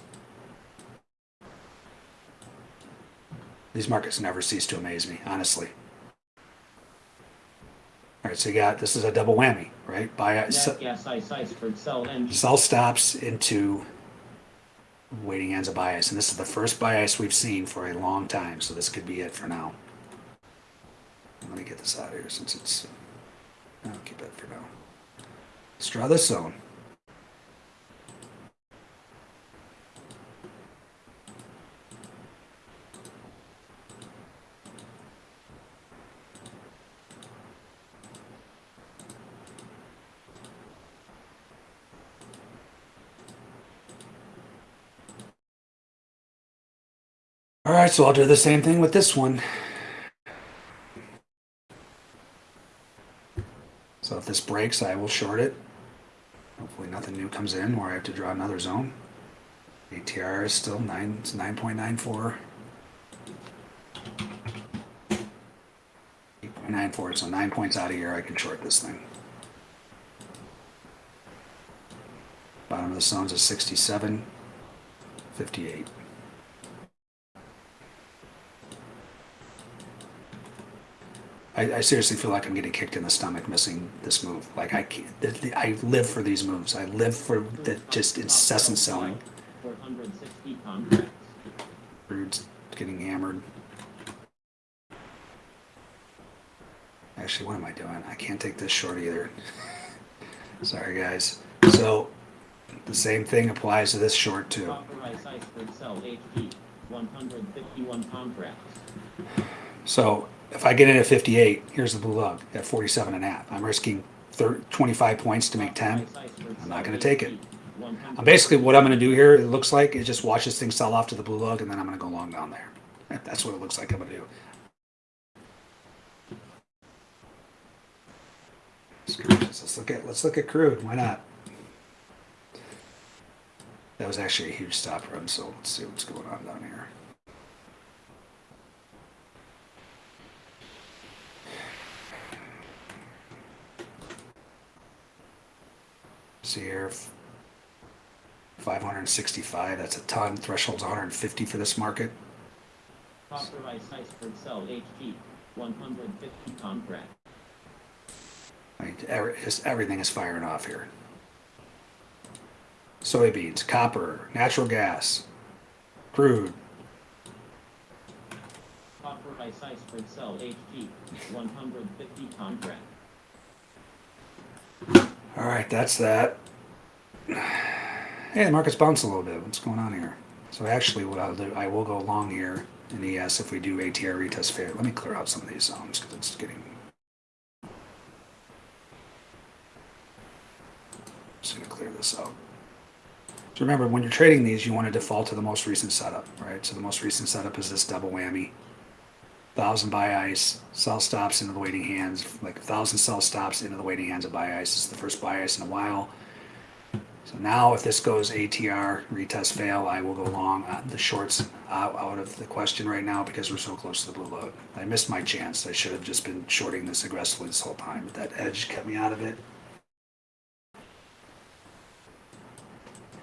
These markets never cease to amaze me, honestly. All right, so you got this is a double whammy, right? Buy Nat se- gas ice sell sell stops into waiting ends of bias, and this is the first bias we've seen for a long time. So this could be it for now. Let me get this out of here since it's. I'll keep that for now. Let's draw this zone. All right, so I'll do the same thing with this one. So if this breaks, I will short it. Hopefully nothing new comes in where I have to draw another zone. ATR is still 9, it's 9.94. 8.94, so 9 points out of here, I can short this thing. Bottom of the zones is 67, 58. I, I seriously feel like I'm getting kicked in the stomach missing this move. Like I can't, the, the, I live for these moves. I live for the just incessant selling. 460 contracts. Crude's getting hammered. Actually, what am I doing? I can't take this short either. Sorry, guys. So the same thing applies to this short too. Copper ice iceberg sell HG, 151 contracts. So if I get in at 58, here's the blue lug at 47 and a half. I'm risking 30, 25 points to make 10. I'm not going to take it. I'm basically what I'm going to do here. It looks like is just watch this thing sell off to the blue lug, and then I'm going to go long down there. That's what it looks like I'm going to do. Let's look at let's look at crude. Why not? That was actually a huge stop run. So let's see what's going on down here. See here, 565. That's a ton. Threshold's 150 for this market. Copper ice iceberg sell HG, 150 contracts. I mean, every, just everything is firing off here. Soybeans, copper, natural gas, crude. Copper ice iceberg sell HG, 150 contracts. All right, that's that. Hey, the market's bounced a little bit. What's going on here? So actually, what I'll do, I will go long here in ES if we do ATR retest fair. Let me clear out some of these zones because it's getting. Just gonna clear this out. So remember, when you're trading these, you want to default to the most recent setup, right? So the most recent setup is this double whammy. Thousand buy ice, sell stops into the waiting hands, like a thousand sell stops into the waiting hands of buy ice. It's the first buy ice in a while. So now if this goes ATR, retest fail, I will go long. Uh, The shorts out, out of the question right now because we're so close to the blue load. I missed my chance. I should have just been shorting this aggressively this whole time, but that edge kept me out of it.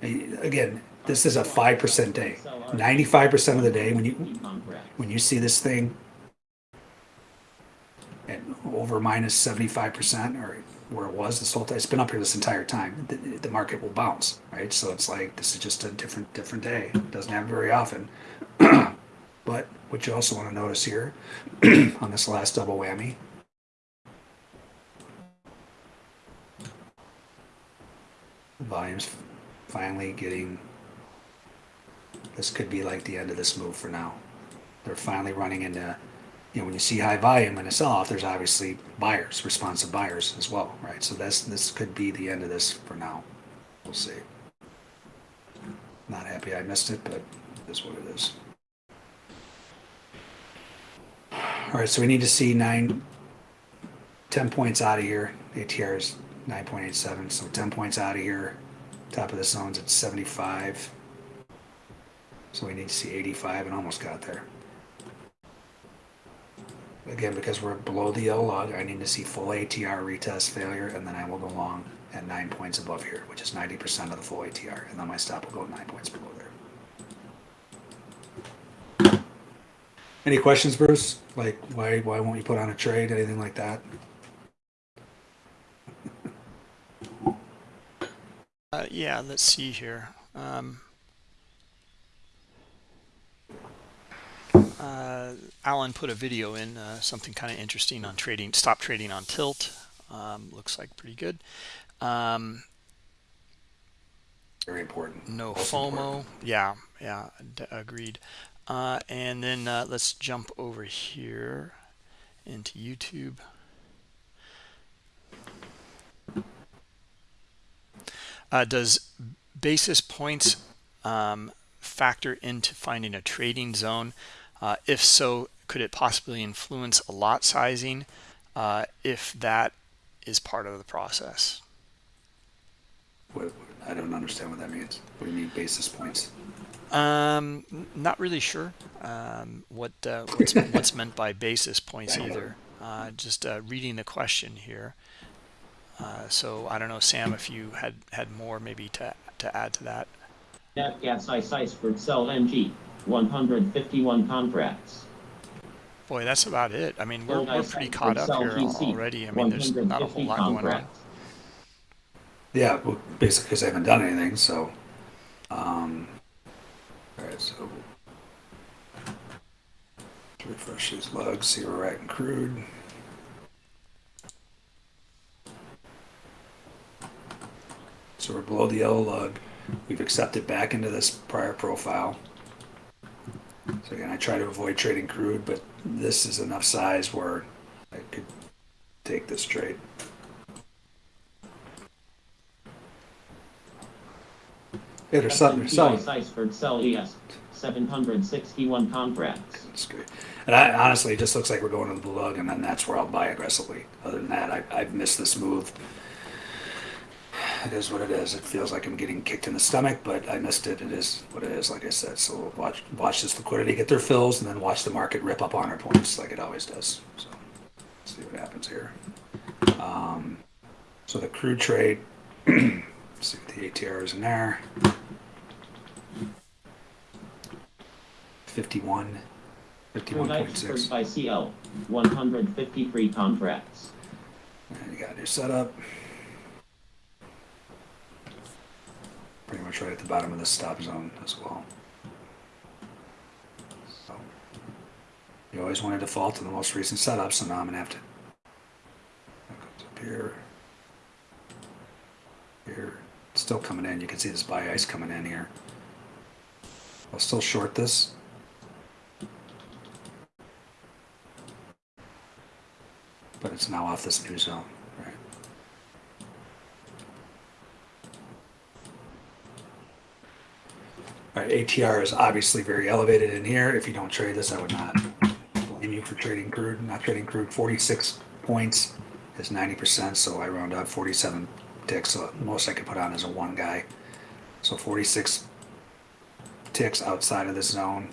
Again, this is a 5% day. 95% of the day when you, when you see this thing at over minus 75% or where it was this whole time, it's been up here this entire time, the, the market will bounce, right? So it's like, this is just a different, different day. It doesn't happen very often. but what you also want to notice here on this last double whammy, volumes finally getting, this could be like the end of this move for now they're finally running into know when you see high volume and a sell-off there's obviously buyers responsive buyers as well right? So this this could be the end of this for now. We'll see. Not happy i missed it but it is what it is. All right so we need to see nine 10 points out of here atr is 9.87 so 10 points out of here. Top of the zone's at 75 so we need to see 85 and almost got there Again, because we're below the yellow log, I need to see full ATR retest failure, and then I will go long at nine points above here, which is 90% of the full ATR, and then my stop will go nine points below there. Any questions, Bruce? Like, why why won't you put on a trade? Anything like that? Uh, yeah, let's see here. Um, uh, Alan put a video in, uh, something kind of interesting on trading, stop trading on tilt. Um, looks like pretty good. Um, Very important. no FOMO. important. Yeah, yeah, d- agreed. Uh, and then uh, let's jump over here into YouTube. Uh, does basis points um, factor into finding a trading zone? Uh, if so, could it possibly influence a lot sizing uh, if that is part of the process? What, what- I don't understand what that means. What do you mean basis points? Um, n- not really sure um, what uh, what's, what's meant by basis points either. Uh, just uh, reading the question here. Uh, so I don't know, Sam, if you had had more maybe to to add to that. Net gas ice iceberg sell NG. 151 contracts. Boy, that's about it. I mean, we're, we're pretty caught up here GC. already. I mean, there's not a whole 150 lot going on. contracts. Yeah, well, basically because I haven't done anything, so. Um, all right, so. let's Refresh these logs, see where we're at in crude. So we're below the yellow lug. We've accepted back into this prior profile. So again, I try to avoid trading crude, but this is enough size where I could take this trade. Yeah, there's some, there's S&P some. ice iceberg sell ES. 761 contracts. That's good. And I, honestly, it just looks like we're going to the blue lug, and then that's where I'll buy aggressively. Other than that, I, I've missed this move. It is what it is. It feels like I'm getting kicked in the stomach, but I missed it. It is what it is, like I said. So we'll watch watch this liquidity get their fills, and then watch the market rip up on our points like it always does. So see what happens here. Um, so the crude trade. see what the ATR is in there. 51, 51.6. buy CL. 153 contracts. And you got your setup. Pretty much right at the bottom of the stop zone as well. So you always want to default to the most recent setup, so now I'm gonna have to. Up here. Here, it's still coming in. You can see this buy ice coming in here. I'll still short this. But it's now off this new zone, right? ATR is obviously very elevated in here. If you don't trade this, I would not blame you for trading crude, not trading crude. 46 points is 90%, so I round up 47 ticks. So most I could put on is a one guy. So 46 ticks outside of this zone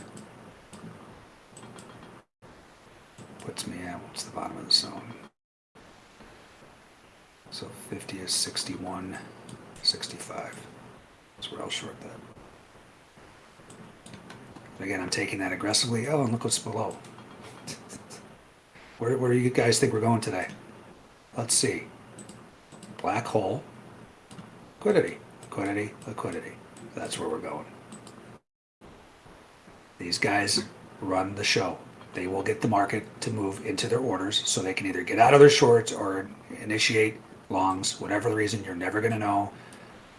puts me at what's the bottom of the zone? So 50 is 61, 65. That's where I'll short that. Again, I'm taking that aggressively. Oh, and look what's below. Where, where do you guys think we're going today? Let's see. Black hole. Liquidity. Liquidity. Liquidity. That's where we're going. These guys run the show. They will get the market to move into their orders so they can either get out of their shorts or initiate longs, whatever the reason, you're never going to know.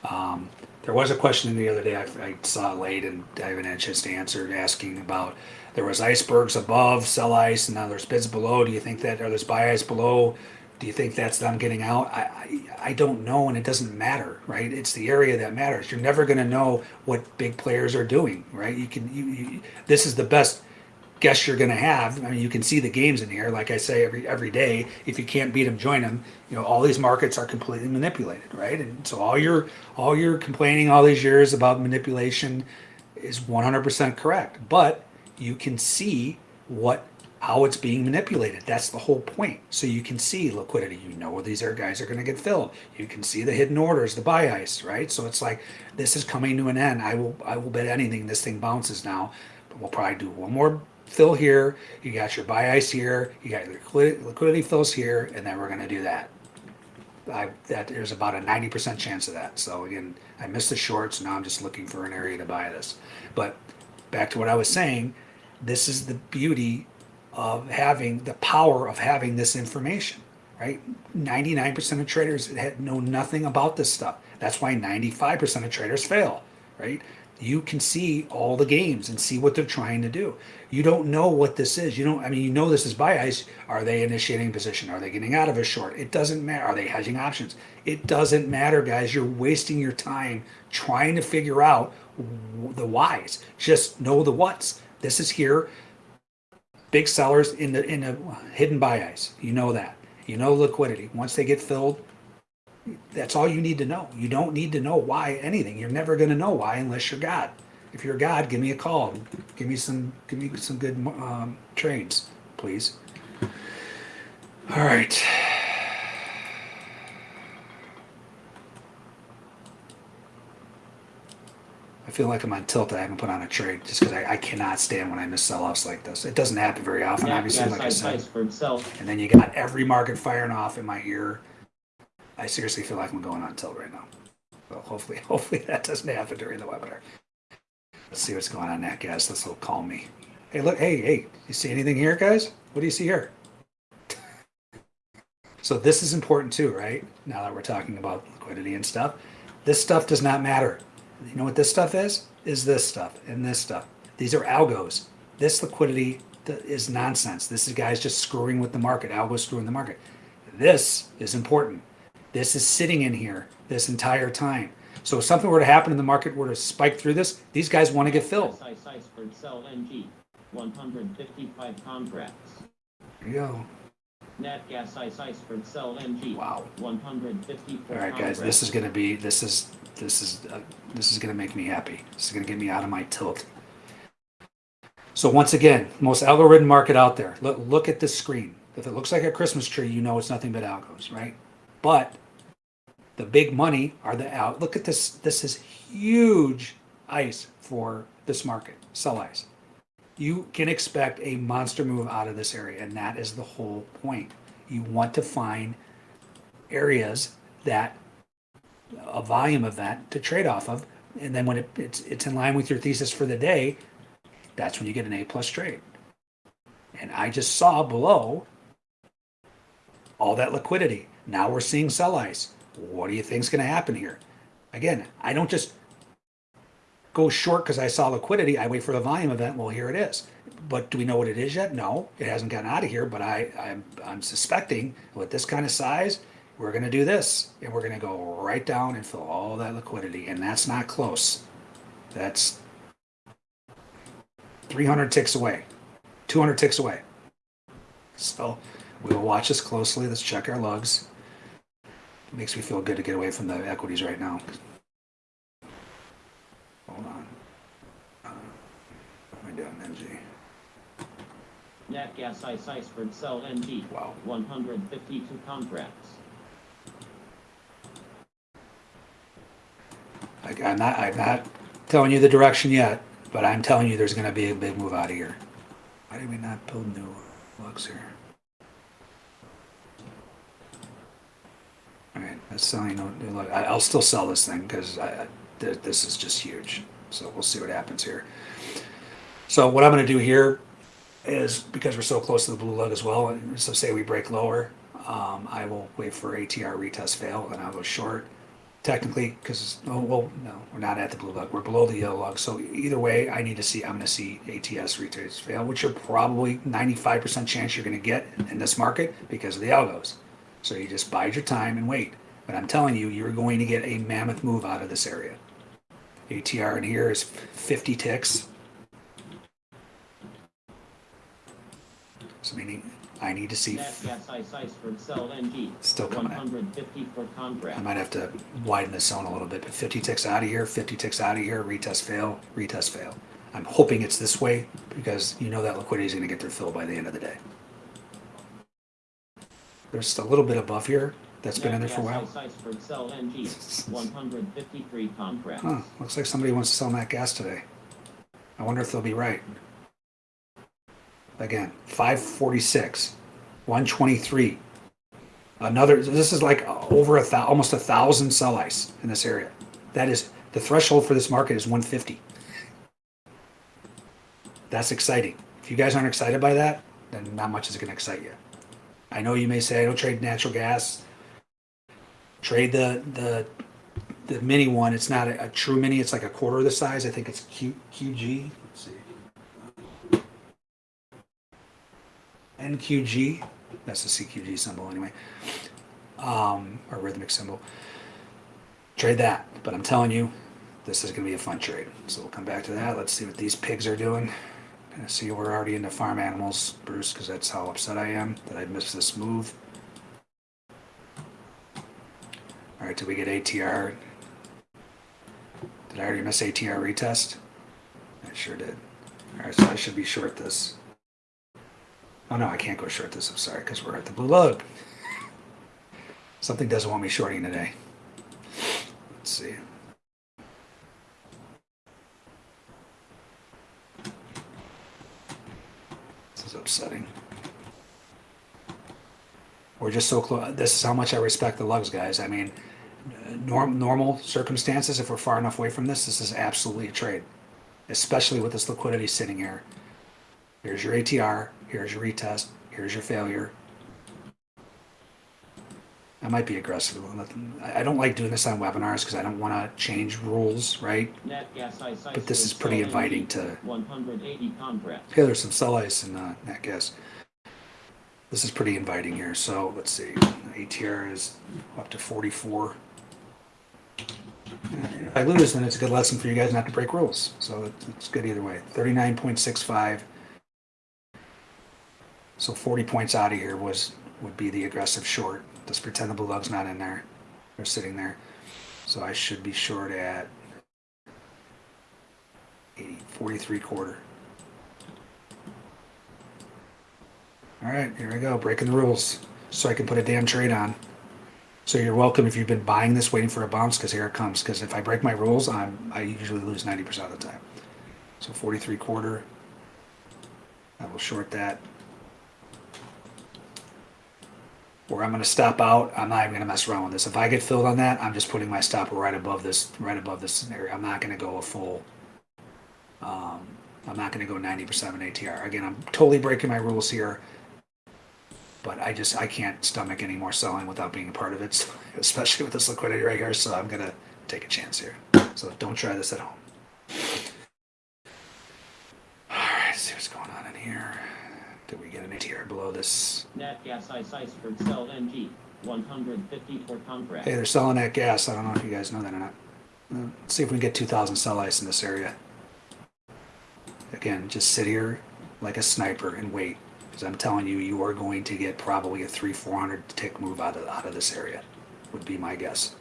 Um, there was a question the other day I, I saw late and I haven't had a chance to answer asking about there was icebergs above, sell ice, and now there's bids below. Do you think that, or there's buy ice below? Do you think that's them getting out? I, I, I don't know, and it doesn't matter, right? It's the area that matters. You're never going to know what big players are doing, right? You can, you, you this is the best guess you're going to have. I mean, you can see the games in here. Like I say every every day, if you can't beat them, join them. You know, all these markets are completely manipulated, right? And so all your all your complaining all these years about manipulation is 100% correct. But you can see what how it's being manipulated. That's the whole point. So you can see liquidity. You know where these are guys are going to get filled. You can see the hidden orders, the buy ice, right? So it's like this is coming to an end. I will I will bet anything this thing bounces now. But we'll probably do one more fill here, you got your buy ice here, you got your liquidity, fills here, and then we're going to do that. I, that there's about a 90% chance of that. So again, I missed the shorts. Now I'm just looking for an area to buy this. But back to what I was saying, this is the beauty of having the power of having this information, right? 99% of traders had know nothing about this stuff. That's why 95% of traders fail, right? You can see all the games and see what they're trying to do. You don't know what this is. You don't, I mean, you know this is buy ice. Are they initiating position? Are they getting out of a short? It doesn't matter. Are they hedging options? It doesn't matter, guys. You're wasting your time trying to figure out the whys. Just know the whats. This is here. Big sellers in the in the hidden buy ice. You know that. You know liquidity. Once they get filled, that's all you need to know. You don't need to know why anything. You're never going to know why unless you're God. If you're God, give me a call. Give me some. Give me some good um, trades, please. All right. I feel like I'm on tilt. I haven't put on a trade just because I, I, cannot stand when I miss sell-offs like this. It doesn't happen very often, Yeah, obviously, yeah, like I said. for itself. And then you got every market firing off in my ear. I seriously feel like I'm going on tilt right now. Well, hopefully, hopefully that doesn't happen during the webinar. Let's see what's going on, that guys. This will calm me. Hey, look, hey, hey, you see anything here, guys? What do you see here? So this is important too, right? Now that we're talking about liquidity and stuff, this stuff does not matter. You know what this stuff is? Is this stuff and this stuff. These are algos. This liquidity is nonsense. This is guys just screwing with the market. Algos screwing the market. This is important. This is sitting in here this entire time. So if something were to happen in the market were to spike through this, these guys want to get filled. Ice iceberg sell NG. 155 contracts. There you go. Nat gas ice ice for sell NG. Wow. 154 All right, guys, this is going to be, this is, this is, uh, this is going to make me happy. This is going to get me out of my tilt. So once again, most algorithm market out there. Look, look at this screen. If it looks like a Christmas tree, you know it's nothing but algos, right? But the big money are the out. Look at this. This is huge ice for this market. Sell ice. You can expect a monster move out of this area, and that is the whole point. You want to find areas that a volume of that to trade off of, and then when it, it's it's in line with your thesis for the day, that's when you get an A plus trade. And I just saw below all that liquidity. Now we're seeing sell ice what do you think's going to happen here? Again, I don't just go short because I saw liquidity. I wait for the volume event. Well, here it is. But do we know what it is yet? No, it hasn't gotten out of here. But I, I'm, I'm suspecting with this kind of size, we're going to do this, and we're going to go right down and fill all that liquidity, and that's not close. That's 300 ticks away, 200 ticks away. So we will watch this closely. Let's check our lugs. Makes me feel good to get away from the equities right now. Hold on. Uh, what am I doing, NG? Nat gas ice iceberg sell NG. Wow. 152 contracts. Like, I'm not, I'm not telling you the direction yet, but I'm telling you there's going to be a big move out of here. Why did we not build new lugs here? Selling I'll still sell this thing because th- this is just huge. So we'll see what happens here. So what I'm going to do here is because we're so close to the blue lug as well. and So say we break lower, um, I will wait for ATR retest fail and I'll go short technically because oh well no we're not at the blue lug we're below the yellow lug so either way i need to see i'm going to see ats retrace fail which you're probably 95% chance you're going to get in this market because of the algos so you just bide your time and wait but i'm telling you you're going to get a mammoth move out of this area atr in here is 50 ticks so meaning i need to see Nat gas ice iceberg sell NG. Still coming in. 154 I might have to widen the zone a little bit, but 50 ticks out of here, 50 ticks out of here, retest fail, retest fail. I'm hoping it's this way because you know that liquidity is going to get their fill by the end of the day. There's a little bit above here that's been in there for a while. gas ice iceberg sell NG. 153 contracts. Huh, looks like somebody wants to sell that gas today. I wonder if they'll be right. Again, 546, 123. Another, this is like over a thousand, almost a thousand sell ice in this area. That is, the threshold for this market is 150. That's exciting. If you guys aren't excited by that, then not much is going to excite you. I know you may say, I don't trade natural gas. Trade the, the the mini one, it's not a, a true mini, it's like a quarter of the size. I think it's Q, QG. Let's see. NQG. That's the CQG symbol anyway. Um, or Rithmic symbol. Trade that. But I'm telling you, this is going to be a fun trade. So we'll come back to that. Let's see what these pigs are doing. I see we're already into farm animals, Bruce, because that's how upset I am that I missed this move. All right, did we get ATR? Did I already miss ATR retest? I sure did. All right, so I should be short this. Oh no, I can't go short this. I'm sorry, because we're at the blue lug. Something doesn't want me shorting today. Let's see. This is upsetting. We're just so close. This is how much I respect the lugs, guys. I mean, norm, normal circumstances, if we're far enough away from this, this is absolutely a trade, especially with this liquidity sitting here. Here's your ATR, here's your retest, here's your failure. I might be aggressive. I I don't like doing this on webinars because I don't want to change rules, right? Nat gas ice But this is pretty inviting to 180 contracts. Yeah, there's some sell ice in uh, that gas. This is pretty inviting here. So let's see. ATR is up to 44. If I lose, then it's a good lesson for you guys not to break rules. So it's good either way. 39.65. So 40 points out of here was would be the aggressive short. Let's pretend the blue lug's not in there. They're sitting there. So I should be short at 80, 43 quarter. All right, here we go, breaking the rules, so I can put a damn trade on. So you're welcome if you've been buying this, waiting for a bounce, because here it comes. Because if I break my rules, I'm I usually lose ninety percent of the time. So forty-three quarter. I will short that. Where I'm going to stop out, I'm not even going to mess around with this. If I get filled on that, I'm just putting my stop right above this, right above this area. I'm not going to go a full. Um, I'm not going to go 90% of an ATR. Again, I'm totally breaking my rules here but I just I can't stomach any more selling without being a part of it, especially with this liquidity right here. So I'm gonna take a chance here. So don't try this at home. All right, let's see what's going on in here. Did we get an ATR below this? Nat gas ice iceberg sell NG. 154 contracts. Hey, they're selling that gas. I don't know if you guys know that or not. Let's see if we can get 2,000 sell ice in this area. Again, just sit here like a sniper and wait. Because I'm telling you, you are going to get probably a three, four hundred tick move out of out of this area. Would be my guess.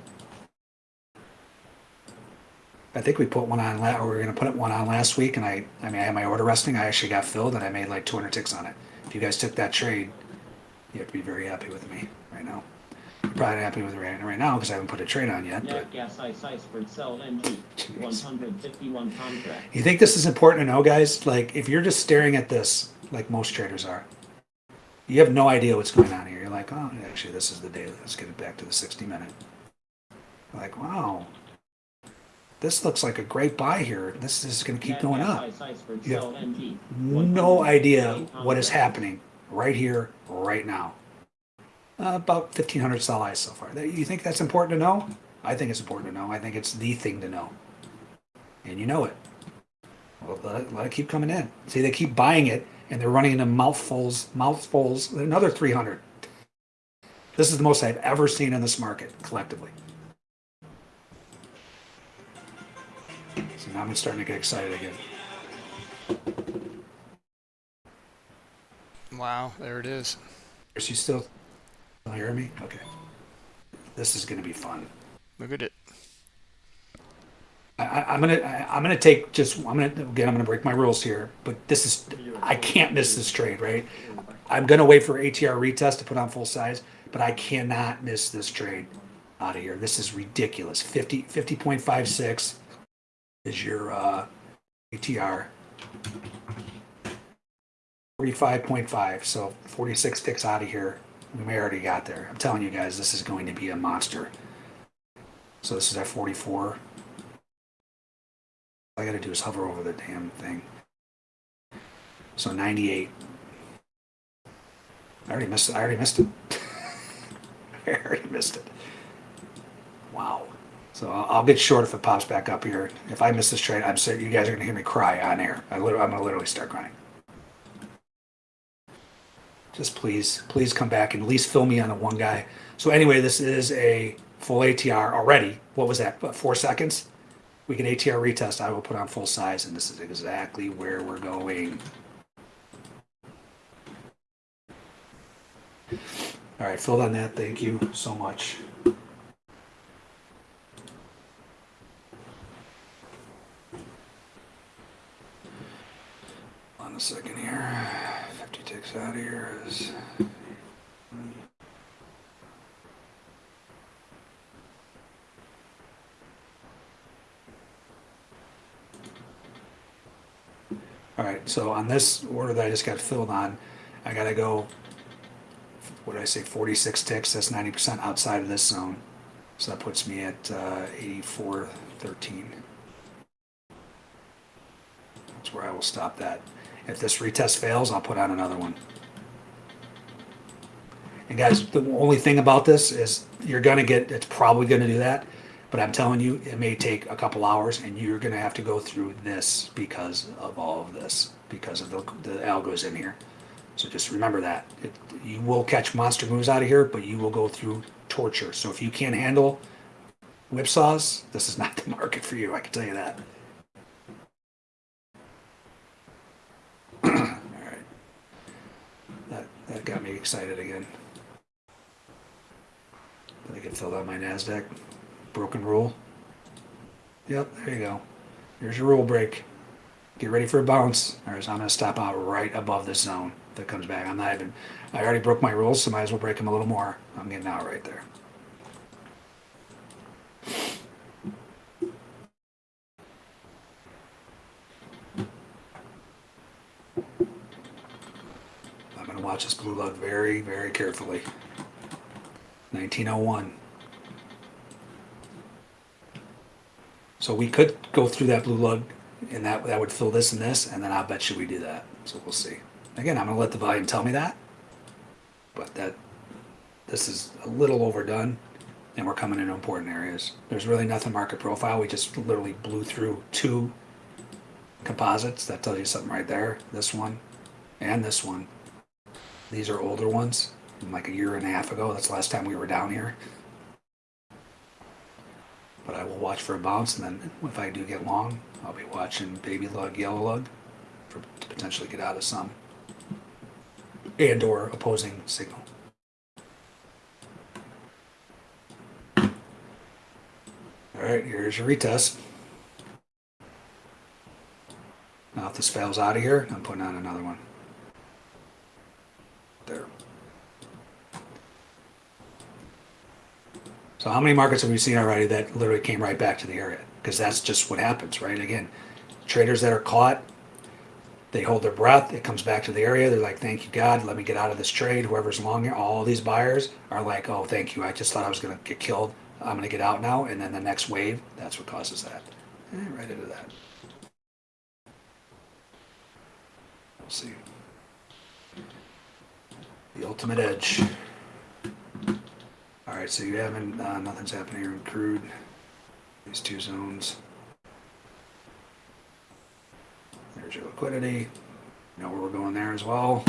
I think we put one on. La- we were going to put one on last week, and I, I mean, I had my order resting. I actually got filled, and I made like 200 ticks on it. If you guys took that trade, you have to be very happy with me right now. You're probably not happy with me right, right now because I haven't put a trade on yet. But gas ice iceberg sell NG. Jeez. 151 contracts. you think this is important to know, guys? Like, if you're just staring at this, like most traders are, you have no idea what's going on here. You're like, oh, actually, this is the daily. Let's get it back to the 60 minute. Like, wow, this looks like a great buy here. This is going to keep going up. You have no idea what is happening right here, right now. Uh, about 1,500 sell ice so far. You think that's important to know? I think it's important to know. I think it's the thing to know. And you know it. Well, let it, let it keep coming in. See, they keep buying it, and they're running into mouthfuls, mouthfuls, another 300. This is the most I've ever seen in this market collectively. So now I'm starting to get excited again. Wow, there it is. Is you still still hearing me? Okay. This is going to be fun. Look at it. I, I'm gonna I, I'm gonna take just I'm gonna again I'm gonna break my rules here, but this is I can't miss this trade, right? I'm gonna wait for ATR retest to put on full size, but I cannot miss this trade out of here. This is ridiculous. 50 50.56 is your uh, ATR. 45.5, so 46 ticks out of here. We may already got there. I'm telling you guys, this is going to be a monster. So this is at 44. All I gotta do is hover over the damn thing. So 98. I already missed it. I already missed it. I already missed it. Wow. So I'll, get short if it pops back up here. If I miss this trade, I'm certain you guys are gonna hear me cry on air. I literally, I'm gonna literally start crying. Just please, please come back and at least fill me on the one guy. So anyway, this is a full ATR already. What was that? Four seconds? We can ATR retest. I will put on full size, and this is exactly where we're going. All right, filled on that. Thank you so much. On a second here. 50 ticks out of here is. All right, so on this order that I just got filled on, I gotta go, what did I say, 46 ticks, that's 90% outside of this zone. So that puts me at uh, 84.13. That's where I will stop that. If this retest fails, I'll put on another one. And guys, the only thing about this is you're gonna get, it's probably gonna do that. But I'm telling you, it may take a couple hours and you're gonna have to go through this because of all of this, because of the, the algos in here. So just remember that. It, you will catch monster moves out of here, but you will go through torture. So if you can't handle whipsaws, this is not the market for you, I can tell you that. all right. That, that got me excited again. Did I get filled out my NASDAQ? Broken rule. Yep, there you go. Here's your rule break. Get ready for a bounce. All right, so I'm going to stop out right above this zone that comes back. I'm not even, I already broke my rules, so might as well break them a little more. I'm getting out right there. I'm going to watch this blue lug very, very carefully. 1901. So we could go through that blue lug and that, that would fill this and this, and then I'll bet you we do that. So we'll see. Again, I'm gonna let the volume tell me that. But that, this is a little overdone and we're coming into important areas. There's really nothing market profile. We just literally blew through two composites. That tells you something right there. This one and this one. These are older ones, like a year and a half ago. That's the last time we were down here. But I will watch for a bounce, and then if I do get long, I'll be watching baby lug, yellow lug, for to potentially get out of some. and or opposing signal. All right, here's your retest. Now if this fails out of here, I'm putting on another one. There. So how many markets have we seen already that literally came right back to the area? Because that's just what happens, right? Again, traders that are caught, they hold their breath. It comes back to the area. They're like, "Thank you, God. Let me get out of this trade." Whoever's long here, all these buyers are like, "Oh, thank you. I just thought I was going to get killed. I'm going to get out now." And then the next wave, that's what causes that. Eh, right into that. We'll see. The ultimate edge. All right, so you haven't, uh, nothing's happening here in crude. These two zones. There's your liquidity. You know where we're going there as well.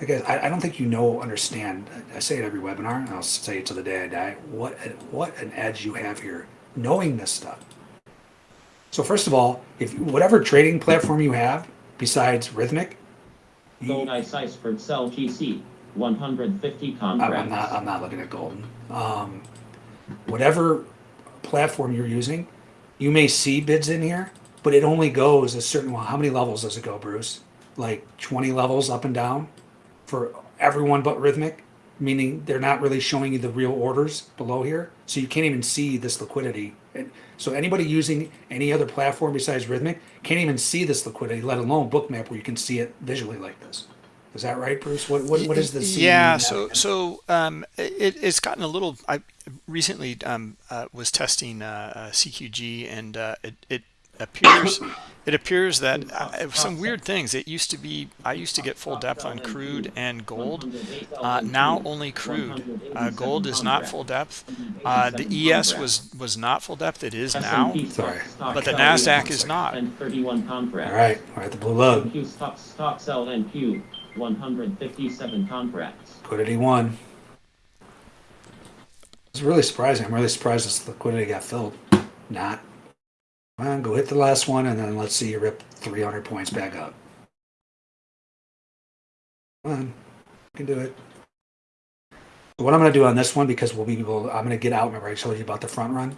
I guess I, I don't think you know, understand. I say it every webinar, and I'll say it to the day I die. What what an edge you have here, knowing this stuff. So first of all, if whatever trading platform you have besides Rithmic, Gold Ice Iceberg Sell GC, 150 I'm, contracts. I'm not. I'm not looking at golden. Um, whatever platform you're using, you may see bids in here, but it only goes a certain. Well, how many levels does it go, Bruce? Like 20 levels up and down for everyone but Rithmic, meaning they're not really showing you the real orders below here, so you can't even see this liquidity. And so anybody using any other platform besides Rithmic can't even see this liquidity, let alone Bookmap, where you can see it visually like this. Is that right, Bruce? What what, what is the scene? yeah so so um it, it's gotten a little i recently um uh, was testing uh, uh cqg and uh it, it appears it appears that uh, some weird things. It used to be i used to get full depth on crude and gold. Uh, now only crude. Uh, gold is not full depth. Uh, the es was was not full depth. It is now S&P Sorry. but the sell nasdaq is not. And 31 contracts. All right, we're the blue lug. Q stock, stock sell NQ, 157 contracts. Liquidity one. It's really surprising. I'm really surprised this liquidity got filled. Not. On, go hit the last one, and then let's see you rip 300 points back up. Come on, you can do it. So what I'm going to do on this one, because we'll be able, I'm going to get out. Remember, I told you about the front run.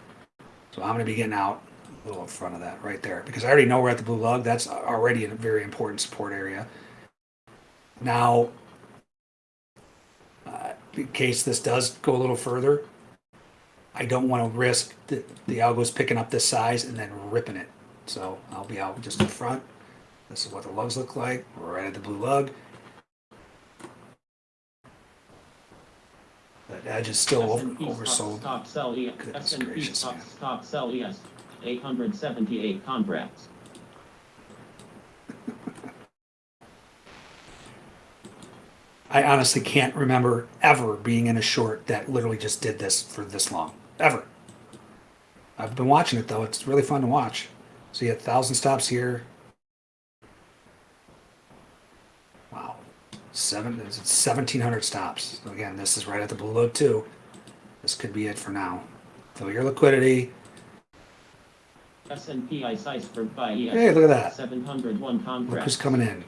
So I'm going to be getting out a little in front of that right there, because I already know we're at the blue lug. That's already a very important support area. Now, uh, in case this does go a little further, I don't want to risk the, the algo's picking up this size and then ripping it. So I'll be out just in front. This is what the lugs look like. Right at the blue lug. That edge is still over, oversold. Stock sell ES, Goodness gracious, man. stock sell ES, 878 contracts. I honestly can't remember ever being in a short that literally just did this for this long. Ever. I've been watching it though. It's really fun to watch. So you had thousand stops here. Wow. Seven it's seventeen hundred stops. So again, this is right at the blue load too. This could be it for now. Fill your liquidity. S&P Ice Iceberg buy ES. Hey, look at that. 701 Look who's coming in.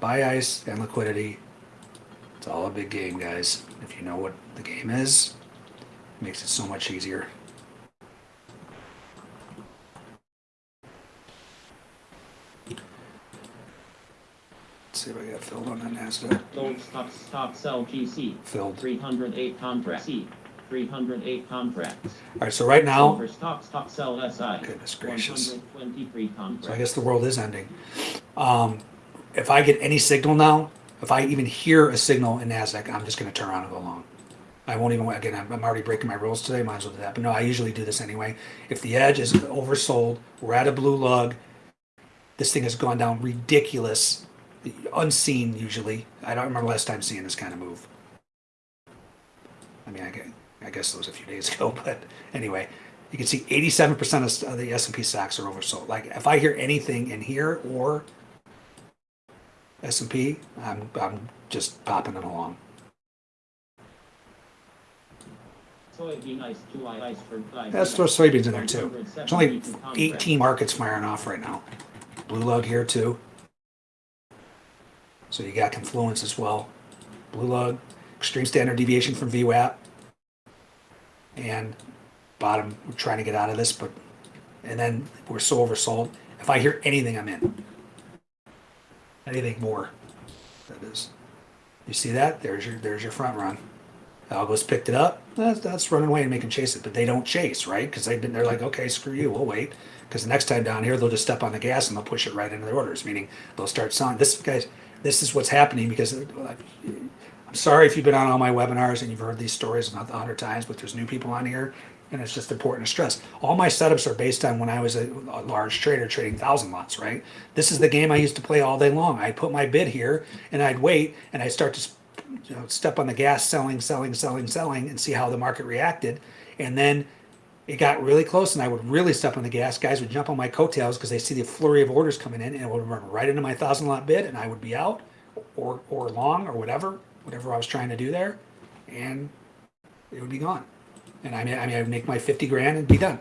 Buy ice and liquidity. It's all a big game, guys. If you know what the game is, it makes it so much easier. Let's see if I got filled on that NASDAQ. Gold stock, stop sell GC, Filled. 308 contracts. C, 308 contracts. All right, so right now, Silver stock, stock sell SI, goodness gracious. 123 contracts. So I guess the world is ending. Um, if I get any signal now, if I even hear a signal in NASDAQ, I'm just going to turn around and go long. I won't even, again, I'm, already breaking my rules today, might as well do that. But no, I usually do this anyway. If the edge is oversold, we're at a blue lug, this thing has gone down ridiculous, unseen usually. I don't remember last time seeing this kind of move. I mean, I guess it was a few days ago, but anyway, you can see 87% of the S&P stocks are oversold. Like if I hear anything in here or S&P, I'm, I'm just popping it along. Soybean ice, two I iceberg buy Let's throw soybeans in there too. There's only 18 markets firing off right now. Blue lug here too. So you got confluence as well. Blue lug, extreme standard deviation from VWAP. And bottom, we're trying to get out of this, but, and then we're so oversold. If I hear anything, I'm in. Anything more, that is. You see that? There's your, there's your front run. Algos picked it up. That's, that's running away and making chase it, but they don't chase, right? Because they've been, they're like, okay, screw you, we'll wait. Because the next time down here, they'll just step on the gas and they'll push it right into their orders, meaning they'll start selling. This guys, this is what's happening because I'm sorry if you've been on all my webinars and you've heard these stories about a hundred times, but there's new people on here, and it's just important to stress. All my setups are based on when I was a, a large trader trading thousand lots, right? This is the game I used to play all day long. I'd put my bid here and I'd wait and I'd start to you know, step on the gas, selling, selling, selling, selling, and see how the market reacted. And then it got really close, and I would really step on the gas. Guys would jump on my coattails because they see the flurry of orders coming in, and it would run right into my thousand lot bid, and I would be out or or long or whatever, whatever I was trying to do there, and it would be gone. And I mean, I mean, I'd make my fifty grand and be done.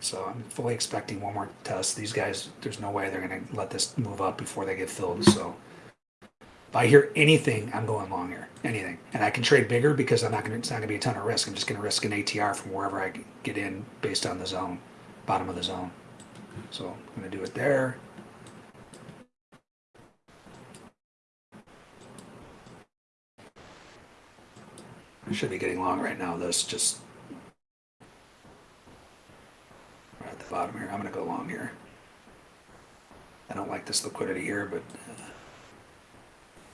So I'm fully expecting one more test. These guys, there's no way they're going to let this move up before they get filled. So. If I hear anything, I'm going long here. Anything, and I can trade bigger because I'm not going to. It's not going to be a ton of risk. I'm just going to risk an ATR from wherever I get in based on the zone, bottom of the zone. So I'm going to do it there. I should be getting long right now. This just right at the bottom here. I'm going to go long here. I don't like this liquidity here, but. Uh,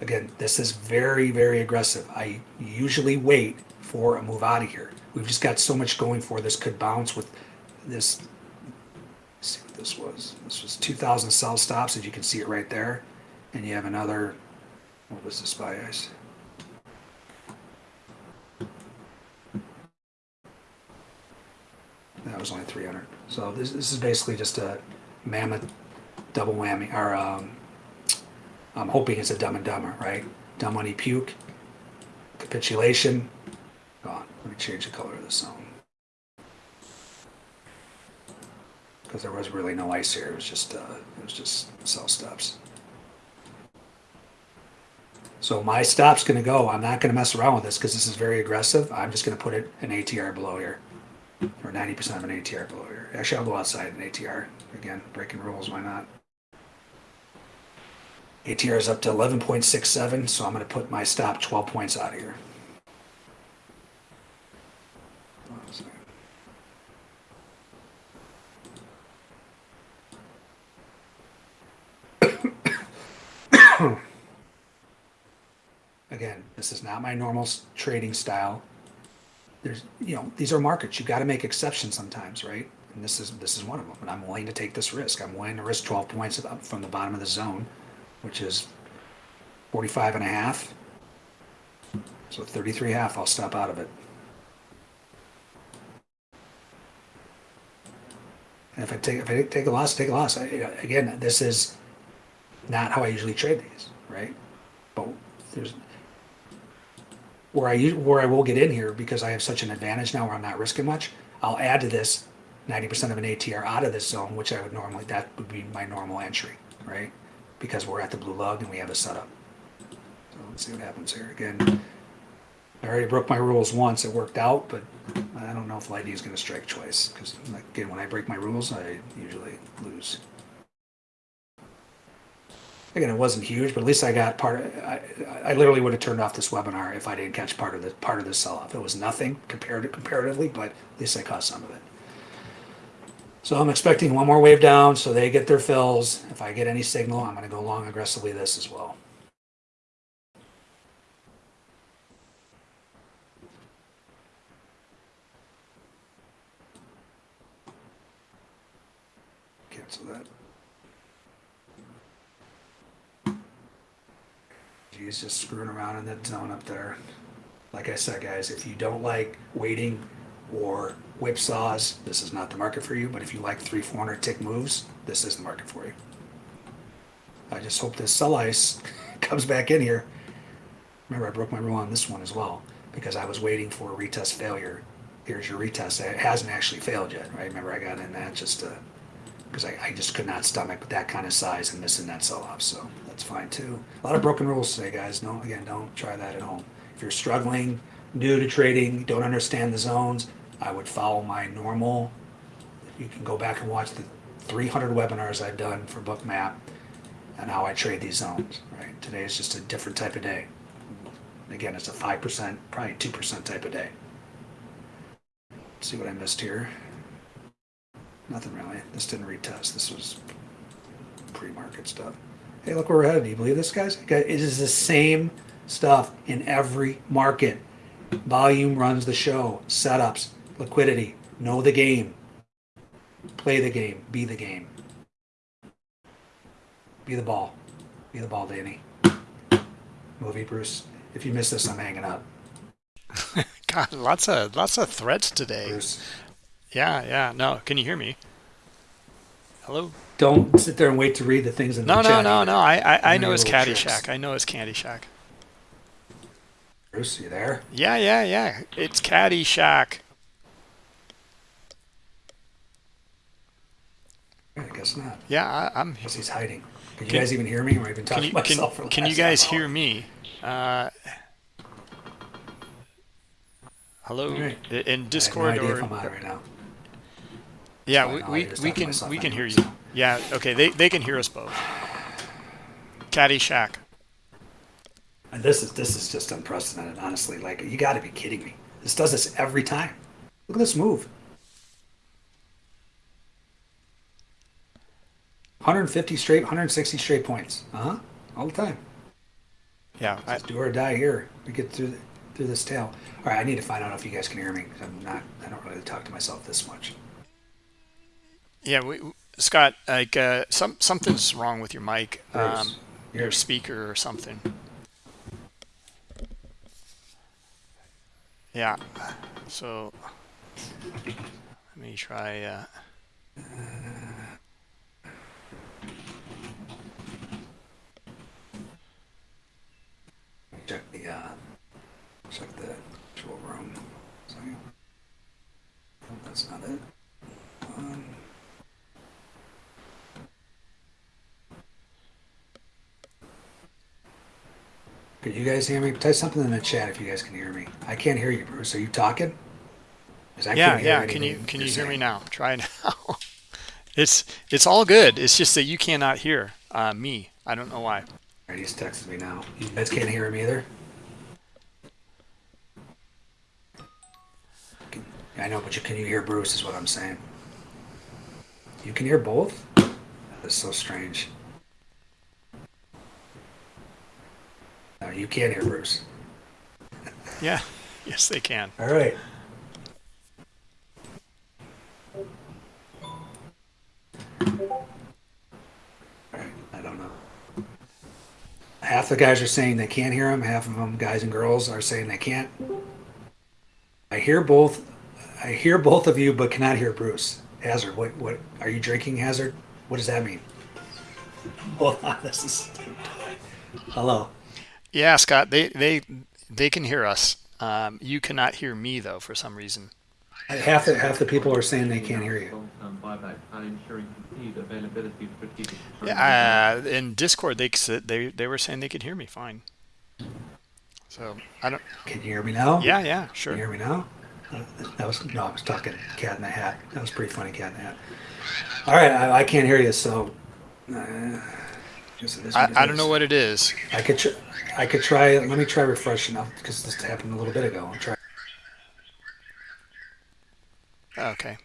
Again, this is very, very aggressive. I usually wait for a move out of here. We've just got so much going for this could bounce with this. See what this was. This was 2,000 sell stops, as you can see it right there. And you have another, what was this by ice? That was only 300. So this, this is basically just a mammoth double whammy, or um, I'm hoping it's a dumb and dumber, right? Dumb money puke, capitulation, gone. Let me change the color of the zone. Because there was really no ice here, it was just, uh, it was just sell stops. So my stop's gonna go, I'm not gonna mess around with this because this is very aggressive. I'm just gonna put it an ATR below here. Or 90% of an ATR below here. Actually, I'll go outside an ATR. Again, breaking rules, why not? ATR is up to 11.67, so I'm going to put my stop 12 points out of here. Again, this is not my normal trading style. There's, you know, these are markets. You've got to make exceptions sometimes, right? And this is this is one of them. And I'm willing to take this risk. I'm willing to risk 12 points from the bottom of the zone which is 45 and a half. So 33 half, I'll stop out of it. And if I take if I take a loss, take a loss. I, again, this is not how I usually trade these, right? But there's where I where I will get in here because I have such an advantage now where I'm not risking much. I'll add to this 90% of an ATR out of this zone, which I would normally that would be my normal entry, right? because we're at the blue lug and we have a setup. So let's see what happens here. Again, I already broke my rules once. It worked out, but I don't know if Lighty is going to strike twice because again, when I break my rules, I usually lose. Again, it wasn't huge, but at least I got part. Of, I, I literally would have turned off this webinar if I didn't catch part of the part of the sell-off. It was nothing compared to, comparatively, but at least I caught some of it. So I'm expecting one more wave down so they get their fills. If I get any signal, I'm going to go long aggressively this as well. Cancel that. He's just screwing around in that zone up there. Like I said, guys, if you don't like waiting or whipsaws, this is not the market for you. But if you like three, 400 tick moves, this is the market for you. I just hope this sell ice comes back in here. Remember, I broke my rule on this one as well because I was waiting for a retest failure. Here's your retest. It hasn't actually failed yet, right? Remember, I got in that just because I, I just could not stomach that kind of size and missing that sell off. So That's fine too. A lot of broken rules today, guys. No, again, don't try that at home. If you're struggling, new to trading, don't understand the zones, I would follow my normal. You can go back and watch the 300 webinars I've done for Bookmap and how I trade these zones. Right. Today is just a different type of day. Again, it's a five percent, probably two percent type of day. Let's see what I missed here. Nothing really. This didn't retest. This was pre-market stuff. Hey, look where we're headed. Do you believe this, guys? It is the same stuff in every market. Volume runs the show. Setups, liquidity. Know the game. Play the game. Be the game. Be the ball. Be the ball, Danny. Movie, Bruce. If you miss this, I'm hanging up. God, lots of lots of threats today. Bruce. Yeah, yeah. No, can you hear me? Hello? Don't sit there and wait to read the things in No, the no, chat. no, either. no. I I, I know it's tricks. Caddyshack. I know it's Caddyshack. Bruce, you there? Yeah, yeah, yeah. It's Caddyshack. I guess not. Yeah, I, I'm. Guess he's hiding. Can you guys even hear me? Or been Can talking you can, myself the can you guys hour. hear me? Uh, hello right. I- in I no Discord if or right now. yeah, we, we, we can we can hear you. Yeah, okay. They they can hear us both. Caddyshack. And this is this is just unprecedented, honestly. Like you got to be kidding me. This does this every time. Look at this move. 150 straight, 160 straight points. Uh huh. All the time. Yeah, I, do or die here. We get through the, through this tail. All right, I need to find out if you guys can hear me I'm not. I don't really talk to myself this much. yeah. We, Scott, like uh, some something's wrong with your mic, um, your speaker or something. Yeah. So let me try. Uh, Check the uh, check the actual room. So, oh, that's not it. Um, Could you guys hear me? Type something in the chat if you guys can hear me. I can't hear you, Bruce. Are you talking? I yeah, yeah. Can you can you hear me now? Try now. it's it's all good. It's just that you cannot hear uh, me. I don't know why. All right, he's texting me now. You guys can't hear him either. Can- I know, but you can you hear Bruce? Is what I'm saying. You can hear both. That's so strange. No, you can't hear Bruce. Yeah. Yes, they can. All right. All right, I don't know. Half the guys are saying they can't hear him. Half of them, guys and girls, are saying they can't. I hear both. I hear both of you, but cannot hear Bruce. Hazard, what? What are you drinking, Hazard? What does that mean? Hold on, this is. Hello. Yeah, Scott. They they they can hear us. Um, you cannot hear me though for some reason. Half the half the people are saying they can't hear you. Long-term buyback and ensuring continued availability of strategic. Uh, in Discord, they they they were saying they could hear me fine. So I don't. Can you hear me now? Yeah, yeah, sure. Can you hear me now? Uh, That was no, I was talking cat in the hat. That was pretty funny, cat in the hat. All right, I, I can't hear you, so. Uh, guess it is I, I don't know what it is. I could I could try. Let me try refreshing up because this happened a little bit ago. I'll try. Okay.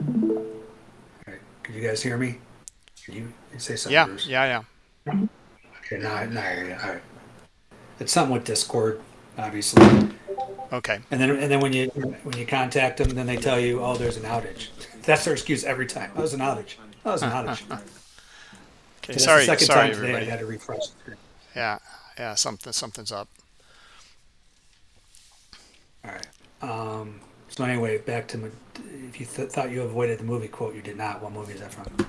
All right, could you guys hear me? Can you, you say something, Yeah, Bruce? yeah, yeah. Okay, now, now I hear you. All right. It's something with Discord, obviously. Okay. And then and then when you when you contact them, then they tell you, oh, there's an outage. That's their excuse every time. Oh, was an outage. Oh, was an outage. Okay. that's Sorry, second sorry, time today I everybody. had to refresh. Yeah, yeah. Something something's up. All right. Um, so anyway, back to if you th- thought you avoided the movie quote, you did not. What movie is that from?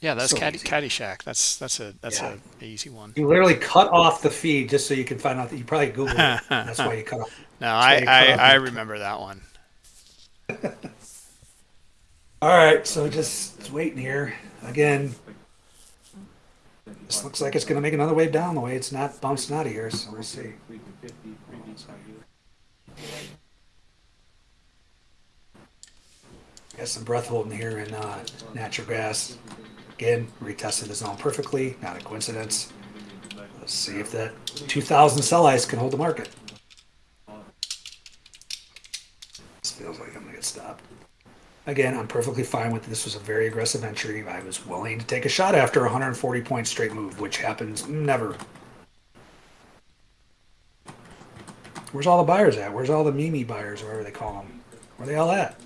Yeah, that's So Caddy. Caddyshack. That's that's a that's Yeah. a easy one. You literally cut off the feed just so you can find out that you probably googled it. That's why you cut off. No, I I, I remember that one. All right, so just waiting here. Again, this looks like it's going to make another wave down the way it's not bouncing out of here, so we'll see. Got some breath holding here in uh, natural gas. Again, retested the zone perfectly, not a coincidence. Let's see if that 2000 sell ice can hold the market. This feels like I'm going to get stopped. Again, I'm perfectly fine with this. was a very aggressive entry. I was willing to take a shot after 140 point straight move, which happens never. Where's all the buyers at? Where's all the Mimi buyers, or whatever they call them? Where they all at?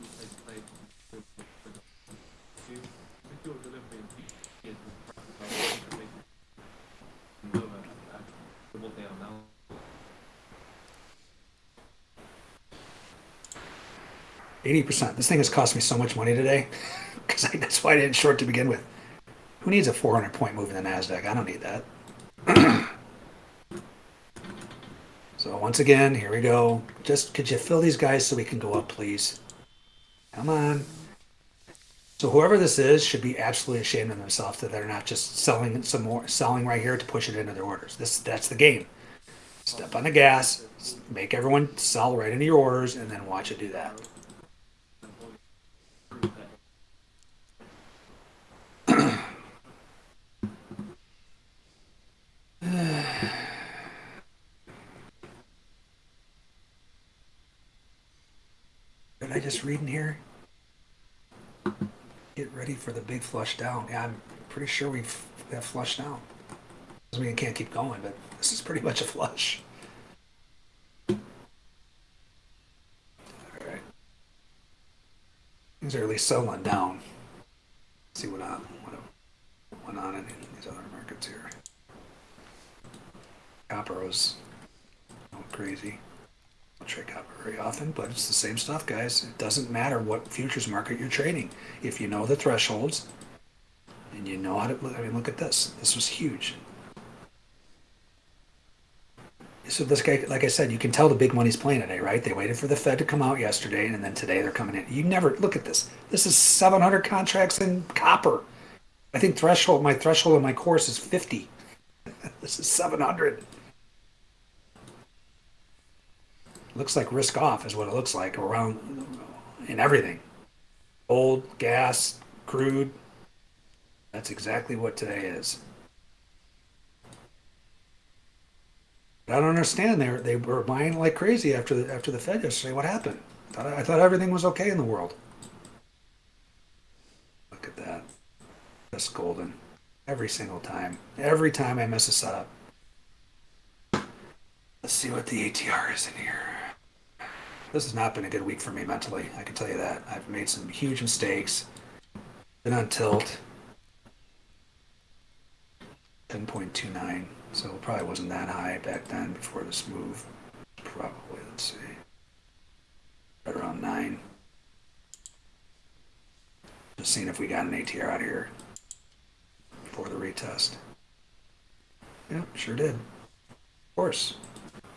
Eighty percent. This thing has cost me so much money today, because that's why I didn't short to begin with. Who needs a 400 point move in the Nasdaq? I don't need that. so once again, here we go. Just could you fill these guys so we can go up, please? Come on. So whoever this is should be absolutely ashamed of themselves that they're not just selling some more, selling right here to push it into their orders. This that's the game. Step on the gas, make everyone sell right into your orders, and then watch it do that. Did I just read in here? Get ready for the big flush down. Yeah, I'm pretty sure we've flushed down. Doesn't mean it can't keep going, but this is pretty much a flush. Alright. Things are at least settling down. see what uh, on what went on in these other markets here. Copper was going oh, crazy. Trade copper very often, but it's the same stuff, guys. It doesn't matter what futures market you're trading. If you know the thresholds and you know how to, I mean, look at this. This was huge. So this guy, like I said, you can tell the big money's playing today, right? They waited for the Fed to come out yesterday, and then today they're coming in. You never look at this. This is 700 contracts in copper. I think threshold. My threshold in my course is 50. this is 700. Looks like risk off is what it looks like around in everything. Old gas crude that's exactly what today is. I don't understand. They were, they were buying like crazy after the after the fed yesterday. What happened? I thought, I thought everything was okay in the world. Look at that. That's golden. Every single time. Every time i miss a setup let's see what the atr is in here this has not been a good week for me mentally. I can tell you that. I've made some huge mistakes. Been on tilt. 10.29. So it probably wasn't that high back then before this move. Probably, let's see. Right around 9. Just seeing if we got an ATR out here for the retest. Yep, sure did. Of course.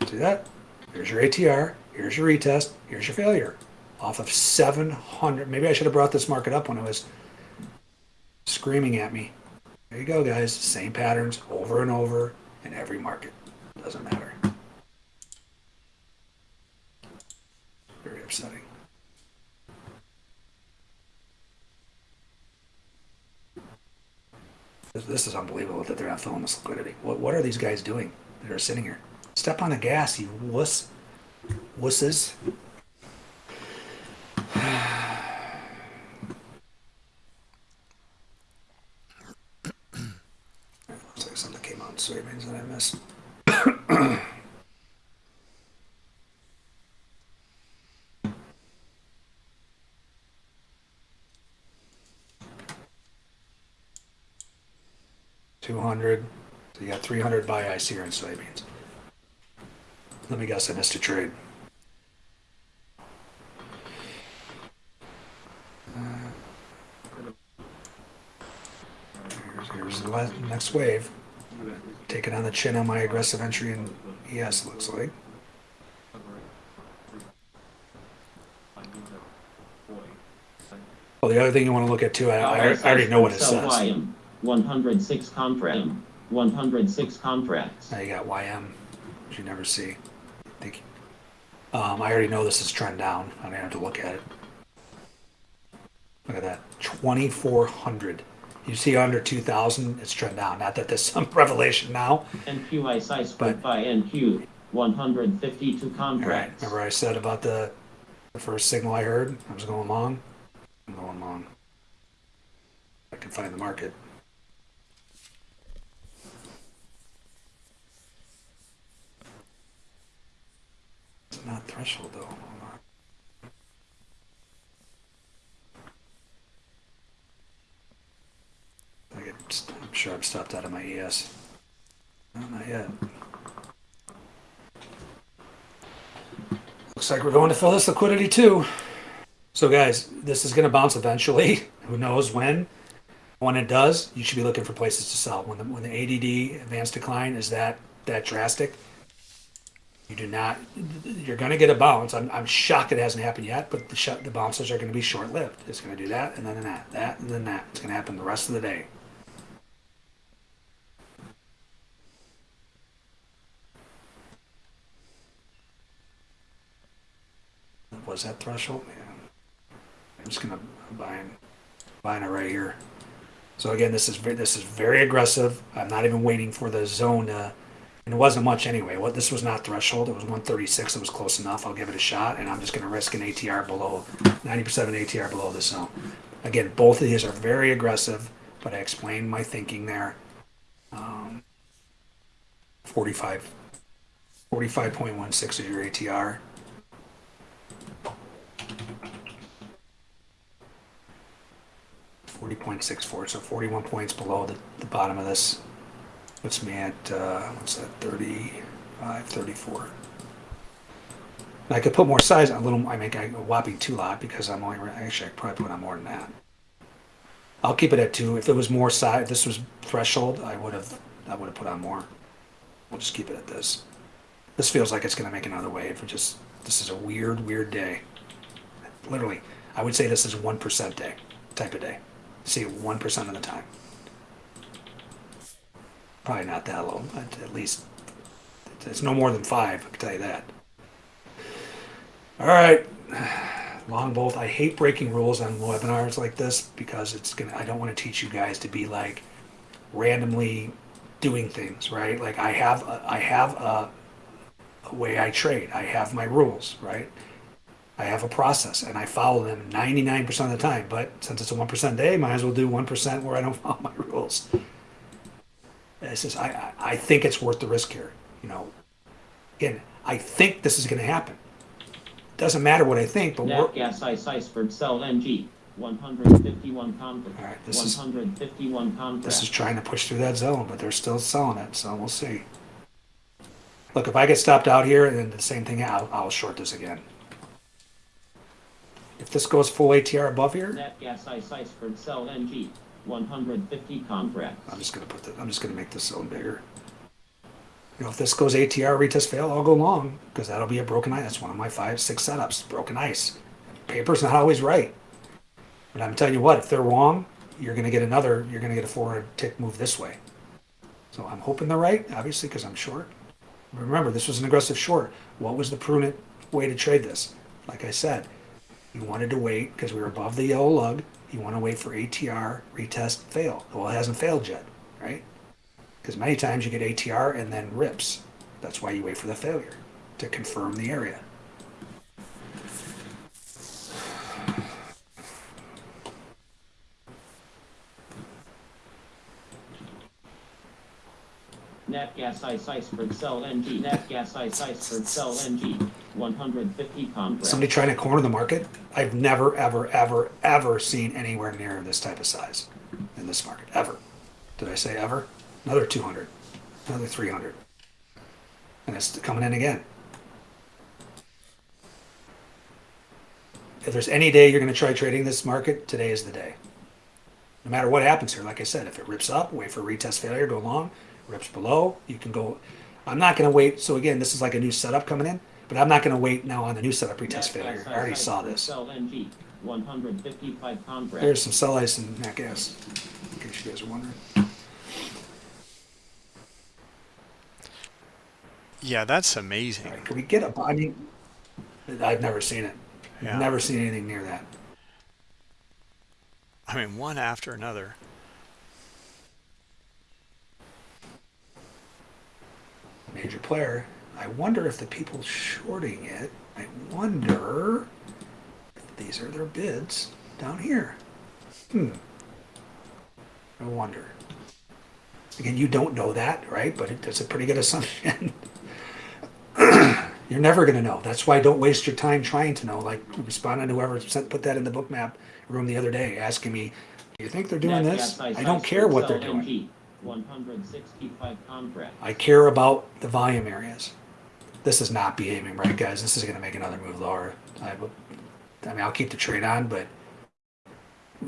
See that? Here's your ATR. Here's your retest. Here's your failure. Off of 700. Maybe I should have brought this market up when it was screaming at me. There you go, guys. Same patterns over and over in every market. Doesn't matter. Very upsetting. This is unbelievable that they're not filling this liquidity. What, what are these guys doing that are sitting here? Step on the gas, you wuss wusses. Looks like something came out in soybeans that I missed. Two hundred. So you got three hundred buy ice here in soybeans. Let me guess, I missed a trade. Uh, here's, here's the last, next wave. Taking on the chin on my aggressive entry in ES, looks like. Oh, the other thing you want to look at too, I, I I already know what it says. YM, 106 contract, 106 contracts. Now you got YM, which you never see. Um, I already know this is trend down. I don't have to look at it. Look at that, 2,400. You see under 2,000, it's trend down. Not that there's some revelation now. NQI size But- buy NQ, 152 All right, contracts. remember I said about the, the first signal I heard? I was going long. I'm going long. I can find the market. It's not threshold though. I I'm sure I'm stopped out of my ES. No, not yet. Looks like we're going to fill this liquidity too. So guys, this is going to bounce eventually. Who knows when? When it does, you should be looking for places to sell. When the when the ADD advanced decline is that that drastic, you do not. You're going to get a bounce. I'm, I'm shocked it hasn't happened yet, but the the bounces are going to be short lived. It's going to do that and then that, that and then that. It's going to happen the rest of the day. Was that threshold? Yeah. I'm just gonna buy buying buying it right here. So again, this is ve- this is very aggressive. I'm not even waiting for the zone to, and it wasn't much anyway. What this was not threshold. It was 136. It was close enough. I'll give it a shot, and I'm just gonna risk an ATR below 90% of ATR below the zone. Again, both of these are very aggressive, but I explained my thinking there. Um, 45, 45.16 is your ATR. Forty point six four, so forty-one points below the, the bottom of this. Puts me at, uh, what's that, 35, 34. And I could put more size on a little, I make a whopping two lot because I'm only, actually I probably put on more than that. I'll keep it at two. If it was more size, this was threshold, I would have, I would have put on more. We'll just keep it at this. This feels like it's gonna make another wave. It just, this is a weird, weird day. Literally, I would say this is one percent day, type of day. See it one percent of the time. Probably not that low, but at least it's no more than five. I can tell you that. All right, long bolt. I hate breaking rules on webinars like this because it's gonna. I don't want to teach you guys to be like randomly doing things, right? Like I have, a, I have a, a way I trade. I have my rules, right? I have a process and I follow them 99% of the time. But since it's a 1% day, might as well do 1% where I don't follow my rules. Just, I, I I think it's worth the risk here. You know, again, I think this is going to happen. Doesn't matter what I think, but we're, Nat gas ice iceberg sell NG, 151 contracts. All right, this is- 151 contracts. this is trying to push through that zone, but they're still selling it, so we'll see. Look, if I get stopped out here and then the same thing, I'll, I'll short this again. If this goes full ATR above here, Nat gas ice iceberg sell NG, 150 contracts. I'm just gonna put the, I'm just gonna make this zone bigger. You know, if this goes ATR retest fail, I'll go long because that'll be a broken ice. That's one of my five, six setups. Broken ice. Paper's not always right, but I'm telling you what, if they're wrong, you're gonna get another. You're gonna get a 400 tick move this way. So I'm hoping they're right, obviously, because I'm short. Remember, this was an aggressive short. What was the prudent way to trade this? Like I said, you wanted to wait because we were above the yellow lug. You want to wait for ATR retest fail. Well, it hasn't failed yet, right? Because many times you get ATR and then rips. That's why you wait for the failure to confirm the area. Nat gas ice iceberg sell NG, nat gas ice iceberg sell NG, 150 contracts. Somebody trying to corner the market. I've never, ever, ever, ever seen anywhere near this type of size in this market ever. Did I say ever? Another 200, another 300, and it's coming in again. If there's any day you're going to try trading this market, today is the day. No matter what happens here, like I said, if it rips up, wait for retest failure, go long. Rips below, you can go. I'm not going to wait. So again, this is like a new setup coming in, but I'm not going to wait now on the new setup retest Nat gas failure. I already saw this. Sell NG, 155. There's some sell ice and nat gas, in case you guys are wondering. Yeah, that's amazing. right, could we get a, I mean, I've never seen it. Yeah. Never seen anything near that. I mean, one after another. Major player. I wonder if the people shorting it, I wonder if these are their bids down here. Hmm. I wonder. Again, you don't know that, right? But it, it's a pretty good assumption. You're never going to know. That's why don't waste your time trying to know. Like responding to whoever sent, put that in the Bookmap room the other day, asking me, "Do you think they're doing this?" I don't care what they're doing. 165 contract. I care about the volume areas. This is not behaving right, guys. This is going to make another move lower. I, would- I mean, I'll keep the trade on, but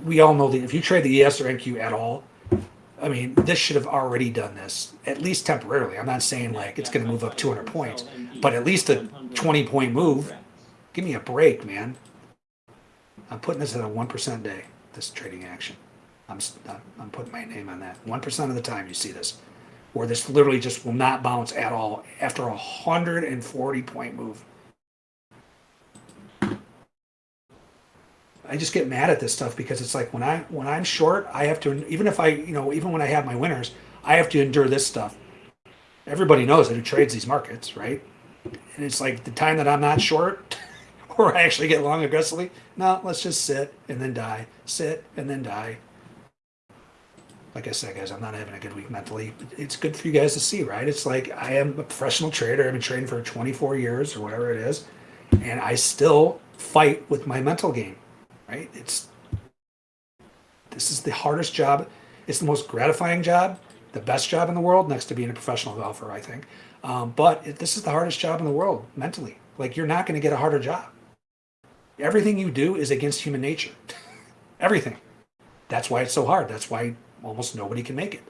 we all know that if you trade the ES or NQ at all, I mean, this should have already done this, at least temporarily. I'm not saying like it's going to move up 200 points, but at least a 20 point move. Give me a break, man. I'm putting this at a 1% day, this trading action. I'm I'm putting my name on that. 1% of the time you see this, where this literally just will not bounce at all after a 140 point move. I just get mad at this stuff because it's like when I when I'm short, I have to even if I you know even when I have my winners, I have to endure this stuff. Everybody knows that who trades these markets, right? And it's like the time that I'm not short, or I actually get long aggressively. No, let's just sit and then die, sit and then die. Like I said, guys, I'm not having a good week mentally. It's good for you guys to see, right? It's like I am a professional trader. I've been trading for 24 years or whatever it is, and I still fight with my mental game, right? It's this is the hardest job. It's the most gratifying job, the best job in the world, next to being a professional golfer, I think. Um, but it, this is the hardest job in the world mentally. Like you're not going to get a harder job. Everything you do is against human nature. Everything. That's why it's so hard. That's why almost nobody can make it.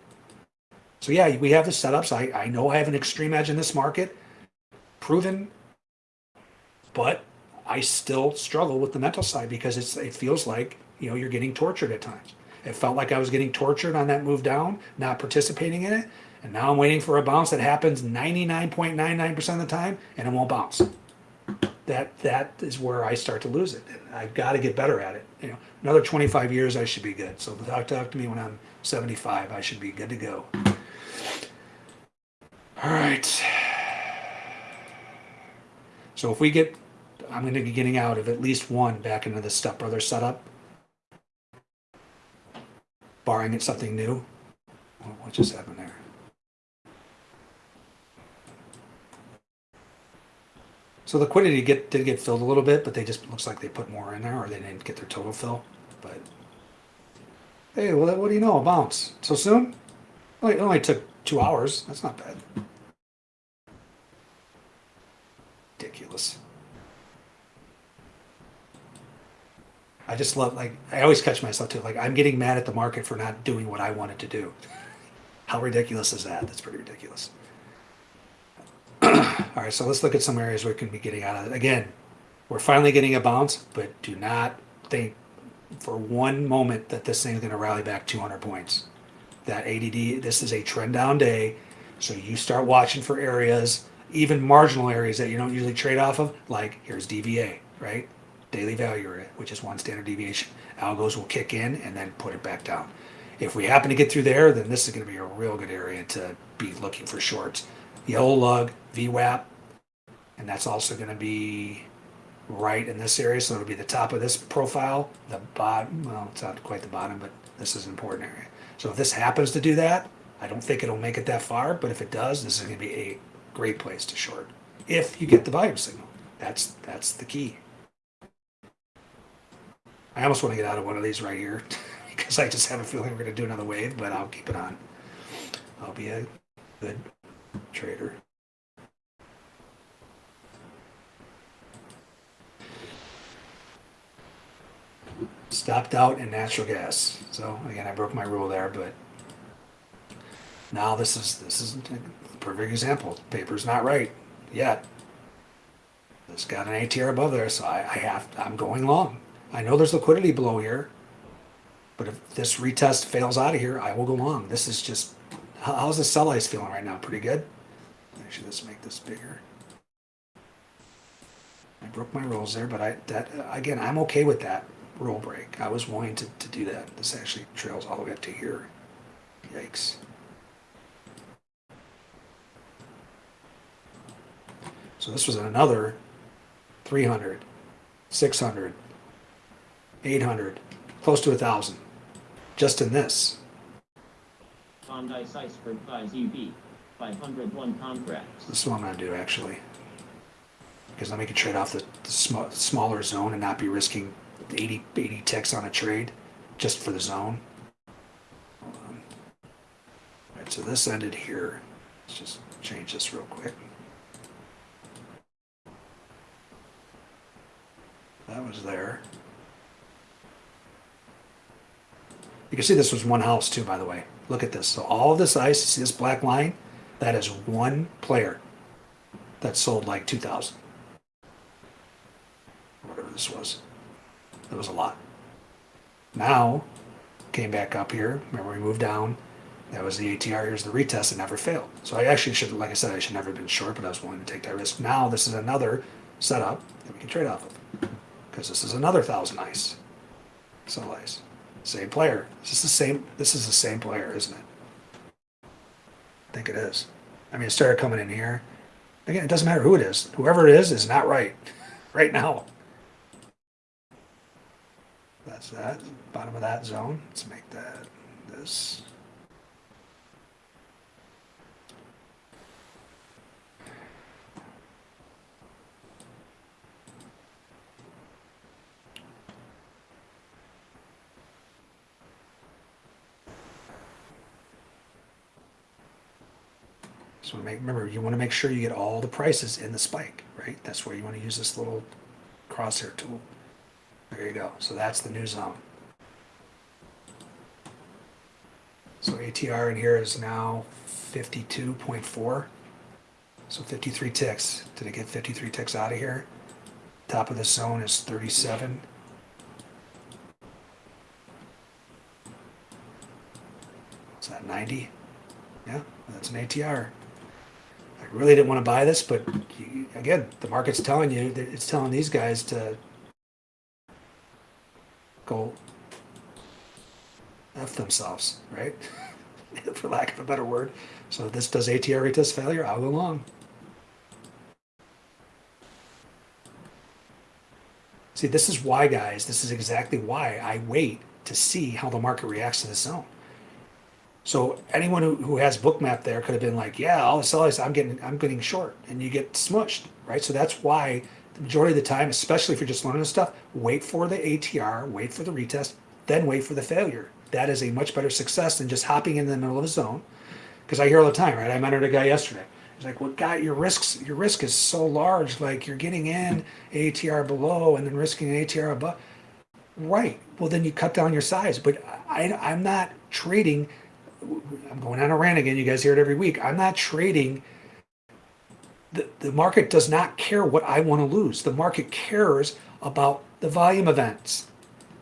So yeah, we have the setups. I, I know I have an extreme edge in this market, proven, but I still struggle with the mental side because it's it feels like you know you're getting tortured at times. It felt like I was getting tortured on that move down, not participating in it, and now I'm waiting for a bounce that happens 99.99% of the time, and it won't bounce. That that is where I start to lose it. I've got to get better at it. You know, another 25 years, I should be good. So talk talk to me when I'm 75. I should be good to go. All right. So if we get, I'm going to be getting out of at least one back into the Step Brothers setup, barring it's something new. What what just happened there? So liquidity get did get filled a little bit, but they just looks like they put more in there, or they didn't get their total fill. But hey, well, what do you know? A bounce so soon? It only took two hours. That's not bad. Ridiculous. I just love like I always catch myself too. Like I'm getting mad at the market for not doing what I wanted to do. How ridiculous is that? That's pretty ridiculous. All right, so let's look at some areas we can be getting out of it. Again, we're finally getting a bounce, but do not think for one moment that this thing's going to rally back 200 points. That ADD, this is a trend down day, so you start watching for areas, even marginal areas that you don't usually trade off of, like here's DVA, right? Daily value area, which is one standard deviation. Algos will kick in and then put it back down. If we happen to get through there, then this is going to be a real good area to be looking for shorts. Yellow lug, VWAP, and that's also going to be right in this area. So it'll be the top of this profile, the bottom. Well, it's not quite the bottom, but this is an important area. So if this happens to do that, I don't think it'll make it that far. But if it does, this is going to be a great place to short. If you get the volume signal, that's that's the key. I almost want to get out of one of these right here because I just have a feeling we're going to do another wave, but I'll keep it on. I'll be a good trader. Stopped out in natural gas. So again, I broke my rule there, but now this is this is a perfect example. Paper's not right yet. It's got an ATR above there, so I, I have I'm going long. I know there's liquidity below here, but if this retest fails out of here, I will go long. This is just, how's the sell ice feeling right now? Pretty good? Actually, let's make this bigger. I broke my rules there, but I, that, again, I'm okay with that rule break. I was willing to, to do that. This actually trails all the way up to here. Yikes. So this was another 300, 600, 800, close to a thousand, just in this. Bondi Iceberg buys UB. 501 contracts. This is what I'm gonna do actually. Because then we can trade off the, the sm- smaller zone and not be risking 80, 80 ticks on a trade just for the zone. Um, all right, so this ended here. Let's just change this real quick. That was there. You can see this was one house too, by the way. Look at this. So all of this ice, see this black line? That is one player that sold like 2,000. Whatever this was. It was a lot. Now, came back up here. Remember we moved down. That was the ATR. Here's the retest. It never failed. So I actually should, like I said, I should never have been short, but I was willing to take that risk. Now this is another setup that we can trade off of. Because this is another thousand ice. So ice. Same player. This is the same. This is the same player, isn't it? I think it is. I mean, it started coming in here. Again, it doesn't matter who it is. Whoever it is is not right right now. That's that. Bottom of that zone. Let's make that this. So make, remember, you want to make sure you get all the prices in the spike, right? That's where you want to use this little crosshair tool. There you go. So that's the new zone. So ATR in here is now 52.4. So 53 ticks. Did it get 53 ticks out of here? Top of the zone is 37. Is that 90? Yeah, that's an ATR. I really didn't want to buy this, but again, the market's telling you, it's telling these guys to go F themselves, right? For lack of a better word. So this does ATR retest failure, I'll go along. See, this is why, guys, this is exactly why I wait to see how the market reacts to this zone. So anyone who, who has bookmap there could have been like, yeah, all the sellers, I'm getting, I'm getting short, and you get smushed, right? So that's why the majority of the time, especially if you're just learning stuff, wait for the ATR, wait for the retest, then wait for the failure. That is a much better success than just hopping in the middle of a zone. Because I hear all the time, right? I mentored a guy yesterday. He's like, "Well, guy, your risks, your risk is so large. Like you're getting in ATR below and then risking an ATR above." Right. Well, then you cut down your size. But I, I'm not trading. I'm going on a rant again. You guys hear it every week. I'm not trading. The, the market does not care what I want to lose. The market cares about the volume events.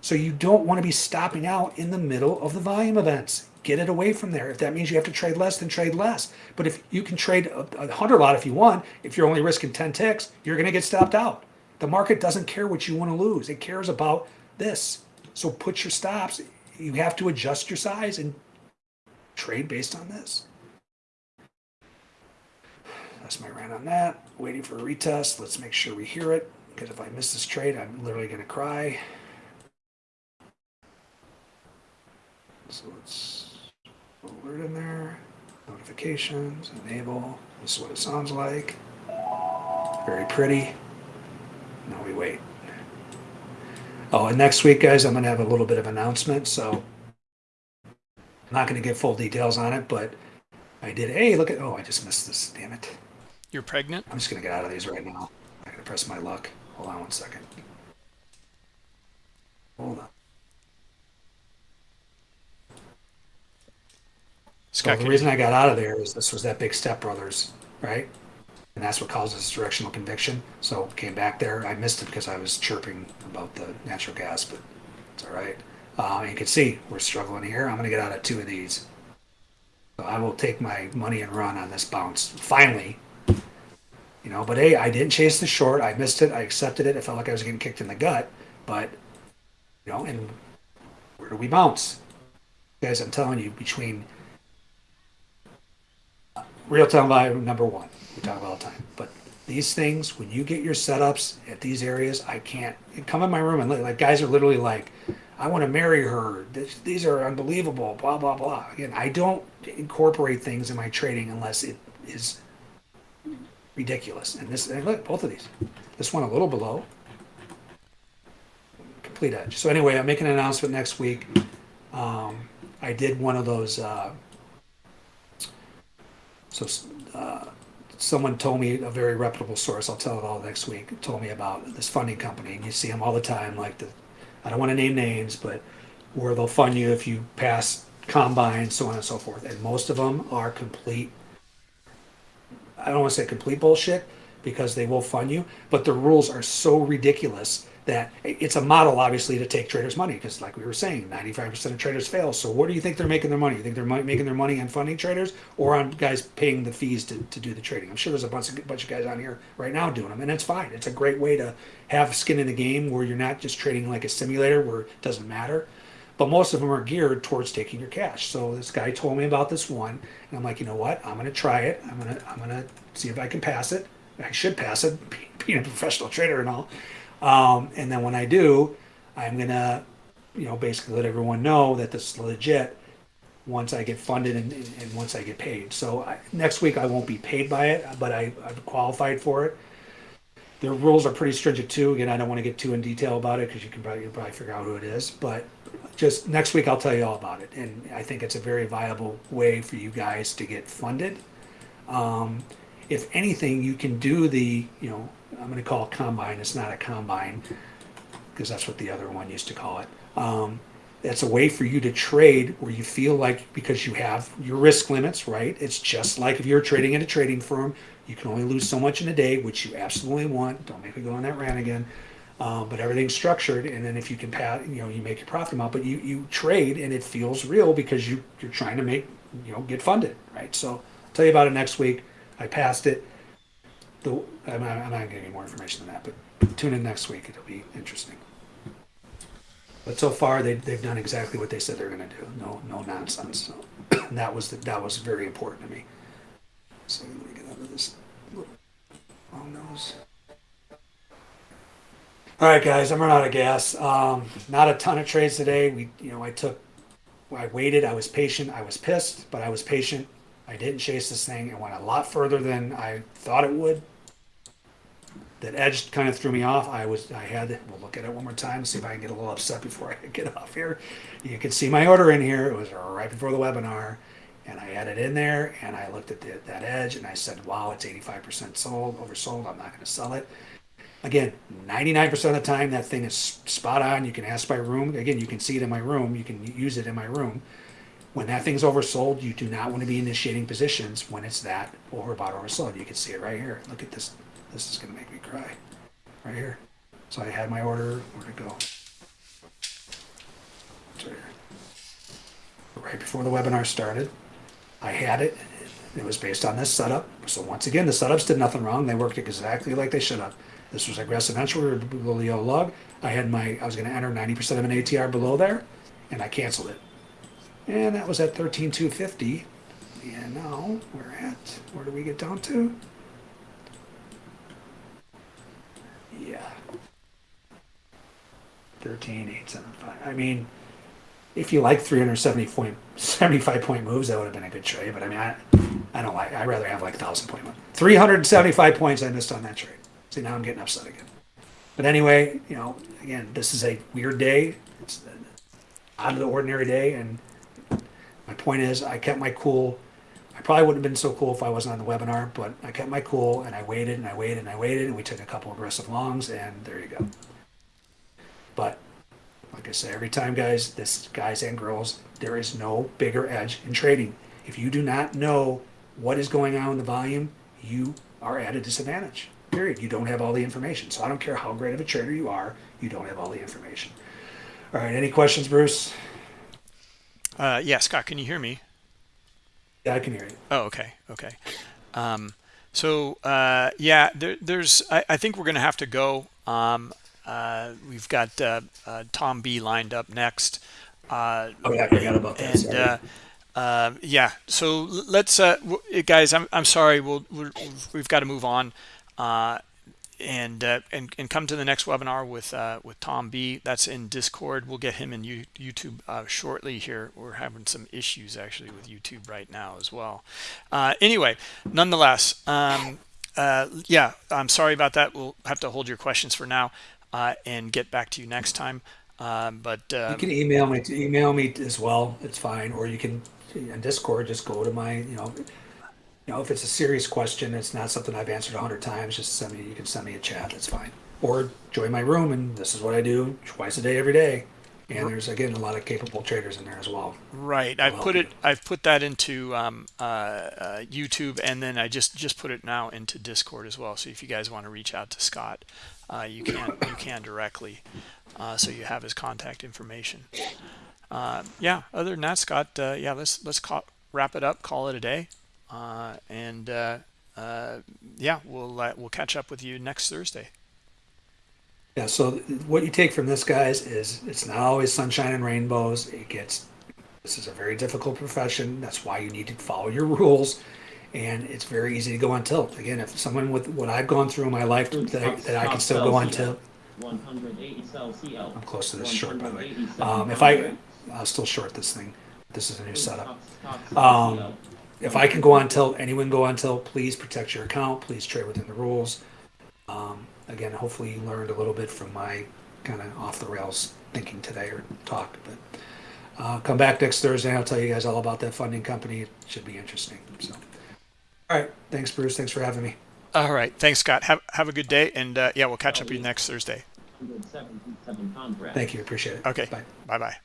So you don't want to be stopping out in the middle of the volume events. Get it away from there. If that means you have to trade less, then trade less. But if you can trade a, a hundred lot if you want, if you're only risking 10 ticks, you're going to get stopped out. The market doesn't care what you want to lose. It cares about this. So put your stops. You have to adjust your size and trade based on this. My rant on that. Waiting for a retest. Let's make sure we hear it. Because if I miss this trade, I'm literally going to cry. So let's alert in there. Notifications, enable. This is what it sounds like. Very pretty. Now we wait. Oh, and next week, guys, I'm going to have a little bit of announcement. So I'm not going to give full details on it, but I did. Hey, look at. Oh, I just missed this. Damn it. You're pregnant? I'm just going to get out of these right now. I'm going to press my luck. Hold on one second. Hold on. So the reason I got out of there is this was that big Step Brothers, right? and that's what causes directional conviction. So came back there. I missed it because I was chirping about the natural gas, but it's all right. Uh, you can see we're struggling here. I'm going to get out of two of these. So I will take my money and run on this bounce. Finally, you know, but hey, I didn't chase the short. I missed it. I accepted it. I felt like I was getting kicked in the gut, but you know, and where do we bounce? Guys, I'm telling you, between uh, real time value number one, we talk about all the time, but these things, when you get your setups at these areas, I can't come in my room and like guys are literally like, I want to marry her. This, these are unbelievable. Blah blah blah. Again, I don't incorporate things in my trading unless it is ridiculous. And this, and look, both of these. This one a little below. Complete edge. So anyway, I'm making an announcement next week. Um, I did one of those. Uh, so uh, someone told me a very reputable source. I'll tell it all next week. Told me about this funding company, and you see them all the time. Like the, I don't want to name names, but where they'll fund you if you pass combine, so on and so forth. And most of them are complete I don't want to say complete bullshit because they will fund you, but the rules are so ridiculous that it's a model obviously to take traders' money because, like we were saying, 95% of traders fail. So, where do you think they're making their money? You think they're making their money on funding traders or on guys paying the fees to, to do the trading? I'm sure there's a bunch of bunch of guys on here right now doing them, and it's fine. It's a great way to have skin in the game where you're not just trading like a simulator where it doesn't matter but most of them are geared towards taking your cash. So this guy told me about this one, and I'm like, you know what? I'm gonna try it. I'm gonna I'm gonna see if I can pass it. I should pass it, being a professional trader and all. Um, and then when I do, I'm gonna, you know, basically let everyone know that this is legit. Once I get funded and, and, once I get paid. So I, next week I won't be paid by it, but I, I've qualified for it. The rules are pretty stringent too. Again, I don't want to get too in detail about it because you can probably, probably figure out who it is. But just next week I'll tell you all about it. And I think it's a very viable way for you guys to get funded. Um, if anything, you can do the, you know, I'm going to call it combine. It's not a combine because that's what the other one used to call it. Um, that's a way for you to trade where you feel like because you have your risk limits, right? It's just like if you're trading in a trading firm, you can only lose so much in a day, which you absolutely want. Don't make me go on that rant again. Um, but everything's structured, and then if you can pass, you know, you make your profit amount, but you, you trade and it feels real because you you're trying to make, you know, get funded, right? So I'll tell you about it next week. I passed it. The, I'm, not, I'm not giving you more information than that, but tune in next week. It'll be interesting. But so far, they, they've done exactly what they said they're going to do. No, no nonsense. So that was the, that was very important to me. So let me get out of this long nose. All right, guys, I'm running out of gas. Um, not a ton of trades today. We, you know, I took, I waited. I was patient. I was pissed, but I was patient. I didn't chase this thing. It went a lot further than I thought it would. That edge kind of threw me off. I was, I had, we'll look at it one more time, see if I can get a little upset before I get off here. You can see my order in here. It was right before the webinar, and I it in there, and I looked at the, that edge, and I said, "Wow, it's 85% sold, oversold. I'm not going to sell it." Again, 99% of the time that thing is spot on. You can ask my room. Again, you can see it in my room. You can use it in my room. When that thing's oversold, you do not want to be initiating positions when it's that overbought or oversold. You can see it right here. Look at this. This is going to make me cry. Right here. So I had my order. Where'd go? Right before the webinar started, I had it. It was based on this setup. So once again, the setups did nothing wrong. They worked exactly like they should have. This was aggressive entry. Below the lug. I had my, I was going to enter 90% of an ATR below there, and I canceled it. And that was at 13,250. And now we're at, where do we get down to? Yeah. 13,875. I mean, if you like 370 point, 75 point moves, that would have been a good trade. But I mean, I, I don't like, I'd rather have like 1,000 point one. 375 points I missed on that trade. See, now I'm getting upset again. But anyway, you know, again, this is a weird day. It's an out of the ordinary day. And my point is, I kept my cool. I probably wouldn't have been so cool if I wasn't on the webinar, but I kept my cool and I waited and I waited and I waited and we took a couple aggressive longs and there you go. But like I say every time, guys, this guys and girls, there is no bigger edge in trading. If you do not know what is going on in the volume, you are at a disadvantage. Period. You don't have all the information. So I don't care how great of a trader you are, you don't have all the information. All right. Any questions, Bruce? Uh, yeah, Scott, can you hear me? Yeah, I can hear you. Oh, okay, okay. Um, so uh, yeah, there, there's. I, I think we're going to have to go. Um, uh, we've got uh, uh, Tom B lined up next. Uh, Oh yeah, I forgot about that. and uh, yeah, so let's, guys. I'm I'm sorry. We'll, we're, we've got to move on, uh, and uh, and and come to the next webinar with uh, with Tom B. That's in Discord. We'll get him in you, YouTube uh, shortly. Here, we're having some issues actually with YouTube right now as well. Uh, anyway, nonetheless, um, uh, yeah, I'm sorry about that. We'll have to hold your questions for now uh, and get back to you next time. Um, but You can email me email me as well. It's fine. Or you can on Discord just go to my you know you know if it's a serious question, it's not something I've answered a hundred times. Just send me. You can send me a chat. That's fine. Or join my room and this is what I do twice a day, every day. And there's again a lot of capable traders in there as well. Right. I've put it. I've put that into um, uh, uh, YouTube, and then I just just put it now into Discord as well. So if you guys want to reach out to Scott, uh, you can you can directly. Uh, so you have his contact information. Uh, yeah. Other than that, Scott. Uh, yeah. Let's let's call, wrap it up. Call it a day. Uh, and uh, uh, yeah, we'll uh, we'll catch up with you next Thursday. Yeah. So what you take from this, guys, is it's not always sunshine and rainbows. It gets. This is a very difficult profession. That's why you need to follow your rules. And it's very easy to go on tilt. Again, if someone with what I've gone through in my life that I, that I can still go on tilt, 180. I'm close to this short, by the way. Um, if I. I'll still short this thing. This is a new setup. Um, CL. If I can go on tilt, anyone go on tilt, please protect your account. Please trade within the rules. Um, again, hopefully you learned a little bit from my kind of off the rails thinking today or talk. But uh, come back next Thursday. I'll tell you guys all about that funding company. It should be interesting. So, all right. Thanks, Bruce. Thanks for having me. All right. Thanks, Scott. Have have a good day, and uh, yeah, we'll catch up with you next Thursday. Thank you. Appreciate it. Okay. Bye. Bye bye.